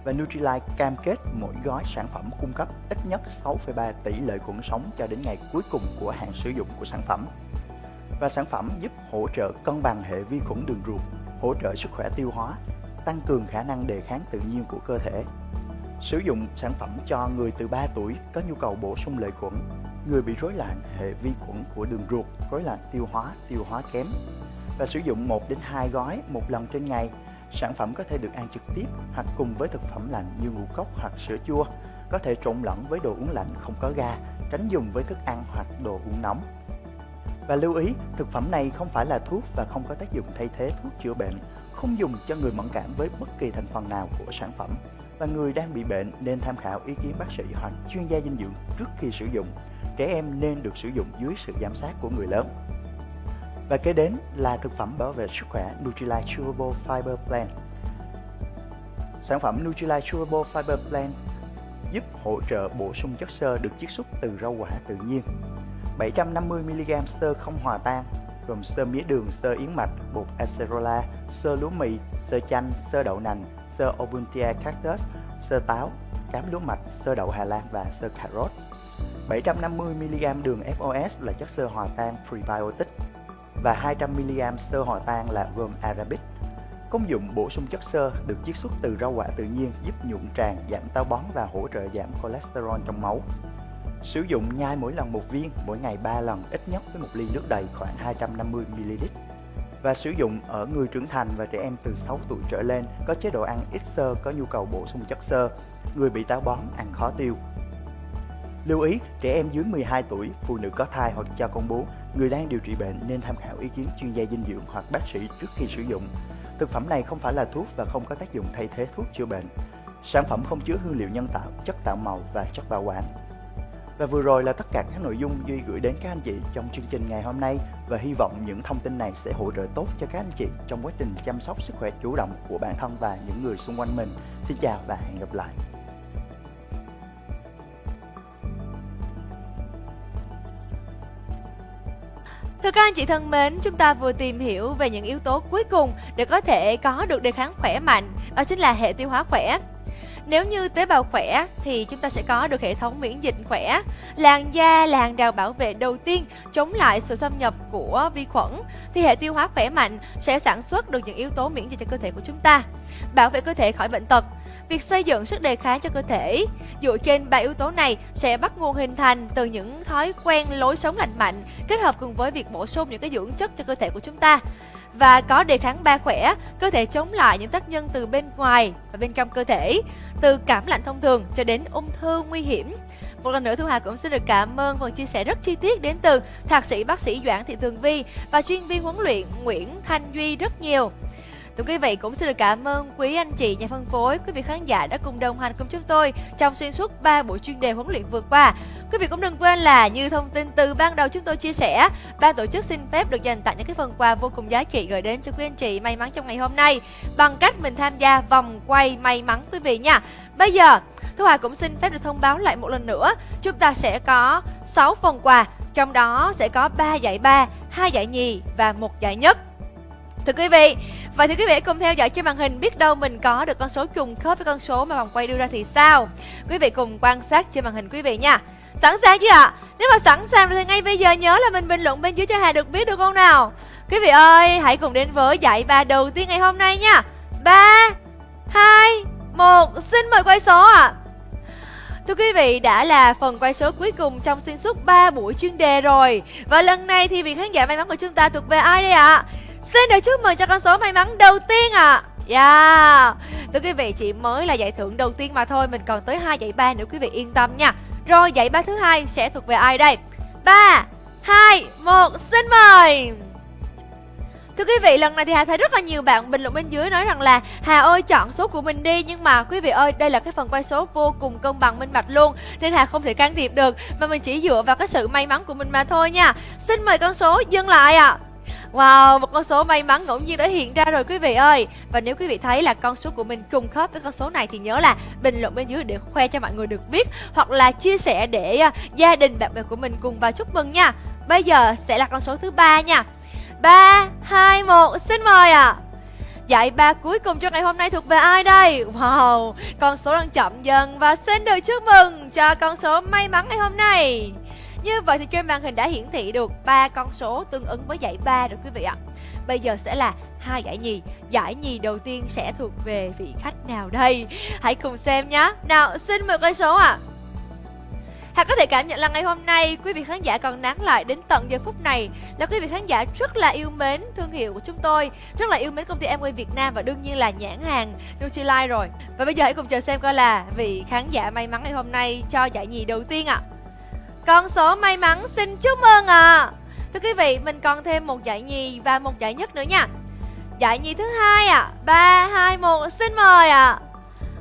và Nutrilite cam kết mỗi gói sản phẩm cung cấp ít nhất 6,3 tỷ lợi khuẩn sống cho đến ngày cuối cùng của hạn sử dụng của sản phẩm. Và sản phẩm giúp hỗ trợ cân bằng hệ vi khuẩn đường ruột, hỗ trợ sức khỏe tiêu hóa, tăng cường khả năng đề kháng tự nhiên của cơ thể. Sử dụng sản phẩm cho người từ 3 tuổi có nhu cầu bổ sung lợi khuẩn, người bị rối loạn hệ vi khuẩn của đường ruột, rối loạn tiêu hóa, tiêu hóa kém. Và sử dụng 1 đến 2 gói một lần trên ngày Sản phẩm có thể được ăn trực tiếp hoặc cùng với thực phẩm lạnh như ngũ cốc hoặc sữa chua, có thể trộn lẫn với đồ uống lạnh không có ga, tránh dùng với thức ăn hoặc đồ uống nóng. Và lưu ý, thực phẩm này không phải là thuốc và không có tác dụng thay thế thuốc chữa bệnh, không dùng cho người mẫn cảm với bất kỳ thành phần nào của sản phẩm. Và người đang bị bệnh nên tham khảo ý kiến bác sĩ hoặc chuyên gia dinh dưỡng trước khi sử dụng. Trẻ em nên được sử dụng dưới sự giám sát của người lớn. Và kế đến là thực phẩm bảo vệ sức khỏe Nutrilite Chewable Fiber Plan. Sản phẩm Nutrilite Chewable Fiber Plan giúp hỗ trợ bổ sung chất xơ được chiết xuất từ rau quả tự nhiên. 750mg xơ không hòa tan gồm xơ mía đường, xơ yến mạch, bột acerola, xơ lúa mì, xơ chanh, xơ đậu nành, xơ obuntia cactus, xơ táo, cám lúa mạch, xơ đậu Hà Lan và xơ cà rốt. 750mg đường FOS là chất xơ hòa tan prebiotic và 200mg sơ hòa tan là gồm arabic. Công dụng bổ sung chất xơ được chiết xuất từ rau quả tự nhiên giúp nhuận tràng, giảm táo bón và hỗ trợ giảm cholesterol trong máu. Sử dụng nhai mỗi lần một viên, mỗi ngày 3 lần ít nhất với một ly nước đầy khoảng 250ml. Và sử dụng ở người trưởng thành và trẻ em từ 6 tuổi trở lên có chế độ ăn ít xơ có nhu cầu bổ sung chất xơ, người bị táo bón ăn khó tiêu. Lưu ý, trẻ em dưới 12 tuổi, phụ nữ có thai hoặc cho con bú, người đang điều trị bệnh nên tham khảo ý kiến chuyên gia dinh dưỡng hoặc bác sĩ trước khi sử dụng. Thực phẩm này không phải là thuốc và không có tác dụng thay thế thuốc chữa bệnh. Sản phẩm không chứa hương liệu nhân tạo, chất tạo màu và chất bảo quản. Và vừa rồi là tất cả các nội dung Duy gửi đến các anh chị trong chương trình ngày hôm nay và hy vọng những thông tin này sẽ hỗ trợ tốt cho các anh chị trong quá trình chăm sóc sức khỏe chủ động của bản thân và những người xung quanh mình. Xin chào và hẹn gặp lại. Thưa các anh chị thân mến, chúng ta vừa tìm hiểu về những yếu tố cuối cùng để có thể có được đề kháng khỏe mạnh, đó chính là hệ tiêu hóa khỏe. Nếu như tế bào khỏe thì chúng ta sẽ có được hệ thống miễn dịch khỏe. Làn da làn đào bảo vệ đầu tiên chống lại sự xâm nhập của vi khuẩn thì hệ tiêu hóa khỏe mạnh sẽ sản xuất được những yếu tố miễn dịch cho cơ thể của chúng ta, bảo vệ cơ thể khỏi bệnh tật. Việc xây dựng sức đề kháng cho cơ thể dựa trên ba yếu tố này sẽ bắt nguồn hình thành từ những thói quen lối sống lành mạnh kết hợp cùng với việc bổ sung những cái dưỡng chất cho cơ thể của chúng ta và có đề kháng ba khỏe, cơ thể chống lại những tác nhân từ bên ngoài và bên trong cơ thể, từ cảm lạnh thông thường cho đến ung thư nguy hiểm. Một lần nữa Thu Hà cũng xin được cảm ơn phần chia sẻ rất chi tiết đến từ thạc sĩ bác sĩ Doãn Thị thường Vi và chuyên viên huấn luyện Nguyễn Thanh Duy rất nhiều. Thưa quý vị cũng xin được cảm ơn quý anh chị nhà phân phối, quý vị khán giả đã cùng đồng hành cùng chúng tôi trong xuyên suốt 3 buổi chuyên đề huấn luyện vừa qua. Quý vị cũng đừng quên là như thông tin từ ban đầu chúng tôi chia sẻ, ban tổ chức xin phép được dành tặng những cái phần quà vô cùng giá trị gửi đến cho quý anh chị may mắn trong ngày hôm nay bằng cách mình tham gia vòng quay may mắn quý vị nha. Bây giờ, Thu Hà cũng xin phép được thông báo lại một lần nữa, chúng ta sẽ có 6 phần quà, trong đó sẽ có 3 giải ba, 2 giải nhì và một giải nhất. Thưa quý vị, và thưa quý vị cùng theo dõi trên màn hình biết đâu mình có được con số trùng khớp với con số mà vòng quay đưa ra thì sao? Quý vị cùng quan sát trên màn hình quý vị nha. Sẵn sàng chưa ạ? Nếu mà sẵn sàng thì ngay bây giờ nhớ là mình bình luận bên dưới cho Hà được biết được không nào? Quý vị ơi, hãy cùng đến với giải ba đầu tiên ngày hôm nay nha. 3 2 1 Xin mời quay số ạ. À. Thưa quý vị, đã là phần quay số cuối cùng trong xuyên suốt 3 buổi chuyên đề rồi. Và lần này thì vị khán giả may mắn của chúng ta thuộc về ai đây ạ? À? Xin được chúc mừng cho con số may mắn đầu tiên ạ. À. Yeah. Thưa quý vị, chỉ mới là giải thưởng đầu tiên mà thôi, mình còn tới hai giải ba nữa quý vị yên tâm nha. Rồi giải ba thứ hai sẽ thuộc về ai đây? 3 2 1 xin mời. Thưa quý vị, lần này thì Hà thấy rất là nhiều bạn bình luận bên dưới nói rằng là Hà ơi chọn số của mình đi Nhưng mà quý vị ơi, đây là cái phần quay số vô cùng công bằng minh bạch luôn Nên Hà không thể can thiệp được và mình chỉ dựa vào cái sự may mắn của mình mà thôi nha Xin mời con số dừng lại ạ à. Wow, một con số may mắn ngẫu nhiên đã hiện ra rồi quý vị ơi Và nếu quý vị thấy là con số của mình trùng khớp với con số này Thì nhớ là bình luận bên dưới để khoe cho mọi người được biết Hoặc là chia sẻ để à, gia đình bạn bè của mình cùng vào chúc mừng nha Bây giờ sẽ là con số thứ ba nha 3, 2, 1, xin mời ạ à. Giải ba cuối cùng cho ngày hôm nay thuộc về ai đây? Wow, con số đang chậm dần và xin được chúc mừng cho con số may mắn ngày hôm nay như vậy thì trên màn hình đã hiển thị được ba con số tương ứng với giải ba rồi quý vị ạ. Bây giờ sẽ là hai giải nhì. Giải nhì đầu tiên sẽ thuộc về vị khách nào đây? Hãy cùng xem nhé. Nào, xin mời con số ạ. À. Hà có thể cảm nhận là ngày hôm nay quý vị khán giả còn nán lại đến tận giờ phút này là quý vị khán giả rất là yêu mến thương hiệu của chúng tôi, rất là yêu mến công ty Amway Việt Nam và đương nhiên là nhãn hàng Nutrilite rồi. Và bây giờ hãy cùng chờ xem coi là vị khán giả may mắn ngày hôm nay cho giải nhì đầu tiên ạ. À. Con số may mắn xin chúc mừng ạ. À. Thưa quý vị, mình còn thêm một giải nhì và một giải nhất nữa nha. Giải nhì thứ hai ạ. À. 3 2 1 xin mời ạ. À.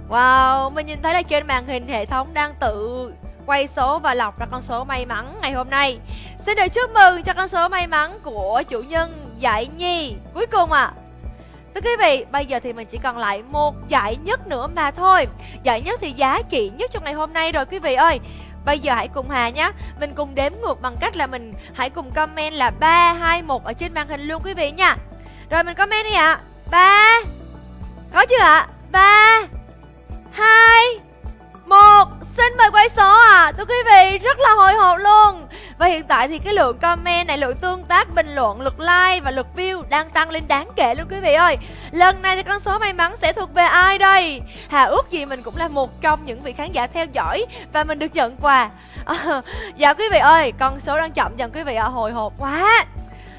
Wow, mình nhìn thấy là trên màn hình hệ thống đang tự quay số và lọc ra con số may mắn ngày hôm nay. Xin được chúc mừng cho con số may mắn của chủ nhân giải nhì cuối cùng ạ. À. Thưa quý vị, bây giờ thì mình chỉ còn lại một giải nhất nữa mà thôi Giải nhất thì giá trị nhất trong ngày hôm nay rồi quý vị ơi Bây giờ hãy cùng Hà nhé Mình cùng đếm ngược bằng cách là mình hãy cùng comment là 3, 2, 1 ở trên màn hình luôn quý vị nha Rồi mình comment đi ạ à. 3 Có chưa ạ? À? 3 2 một Xin mời quay số à Thưa quý vị rất là hồi hộp luôn. Và hiện tại thì cái lượng comment này Lượng tương tác, bình luận, lượt like và lượt view Đang tăng lên đáng kể luôn quý vị ơi. Lần này thì con số may mắn sẽ thuộc về ai đây? Hà ước gì mình cũng là một trong những vị khán giả theo dõi Và mình được nhận quà. À, Dạ quý vị ơi Con số đang chậm dần quý vị ạ. Hồi hộp quá.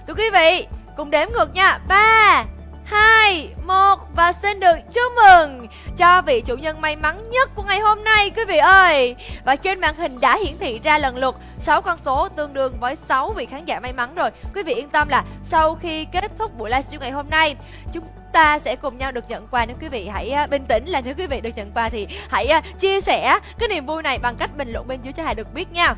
Thưa quý vị Cùng đếm ngược nha. Ba 2, 1 và xin được chúc mừng cho vị chủ nhân may mắn nhất của ngày hôm nay quý vị ơi. Và trên màn hình đã hiển thị ra lần lượt 6 con số tương đương với 6 vị khán giả may mắn rồi. Quý vị yên tâm là sau khi kết thúc buổi livestream ngày hôm nay, chúng ta sẽ cùng nhau được nhận quà nếu quý vị hãy à, bình tĩnh là nếu quý vị được nhận quà thì hãy à, chia sẻ cái niềm vui này bằng cách bình luận bên dưới cho Hà được biết nha.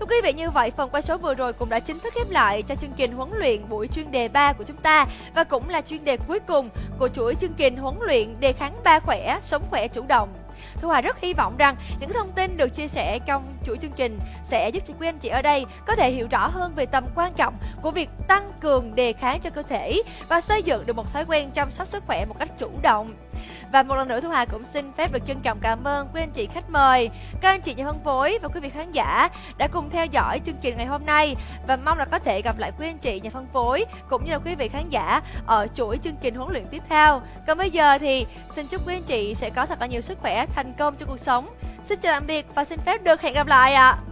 Thưa quý vị như vậy, phần quay số vừa rồi cũng đã chính thức khép lại cho chương trình huấn luyện buổi chuyên đề 3 của chúng ta và cũng là chuyên đề cuối cùng của chuỗi chương trình huấn luyện đề kháng ba khỏe, sống khỏe chủ động. Thu Hòa rất hy vọng rằng những thông tin được chia sẻ trong chuỗi chương trình sẽ giúp cho quý anh chị ở đây có thể hiểu rõ hơn về tầm quan trọng của việc tăng cường đề kháng cho cơ thể và xây dựng được một thói quen chăm sóc sức khỏe một cách chủ động. Và một lần nữa Thu Hà cũng xin phép được trân trọng cảm ơn quý anh chị khách mời, các anh chị nhà phân phối và quý vị khán giả đã cùng theo dõi chương trình ngày hôm nay và mong là có thể gặp lại quý anh chị nhà phân phối cũng như là quý vị khán giả ở chuỗi chương trình huấn luyện tiếp theo. Còn bây giờ thì xin chúc quý anh chị sẽ có thật là nhiều sức khỏe, thành công trong cuộc sống. Xin chào tạm biệt và xin phép được hẹn gặp lại ạ. À.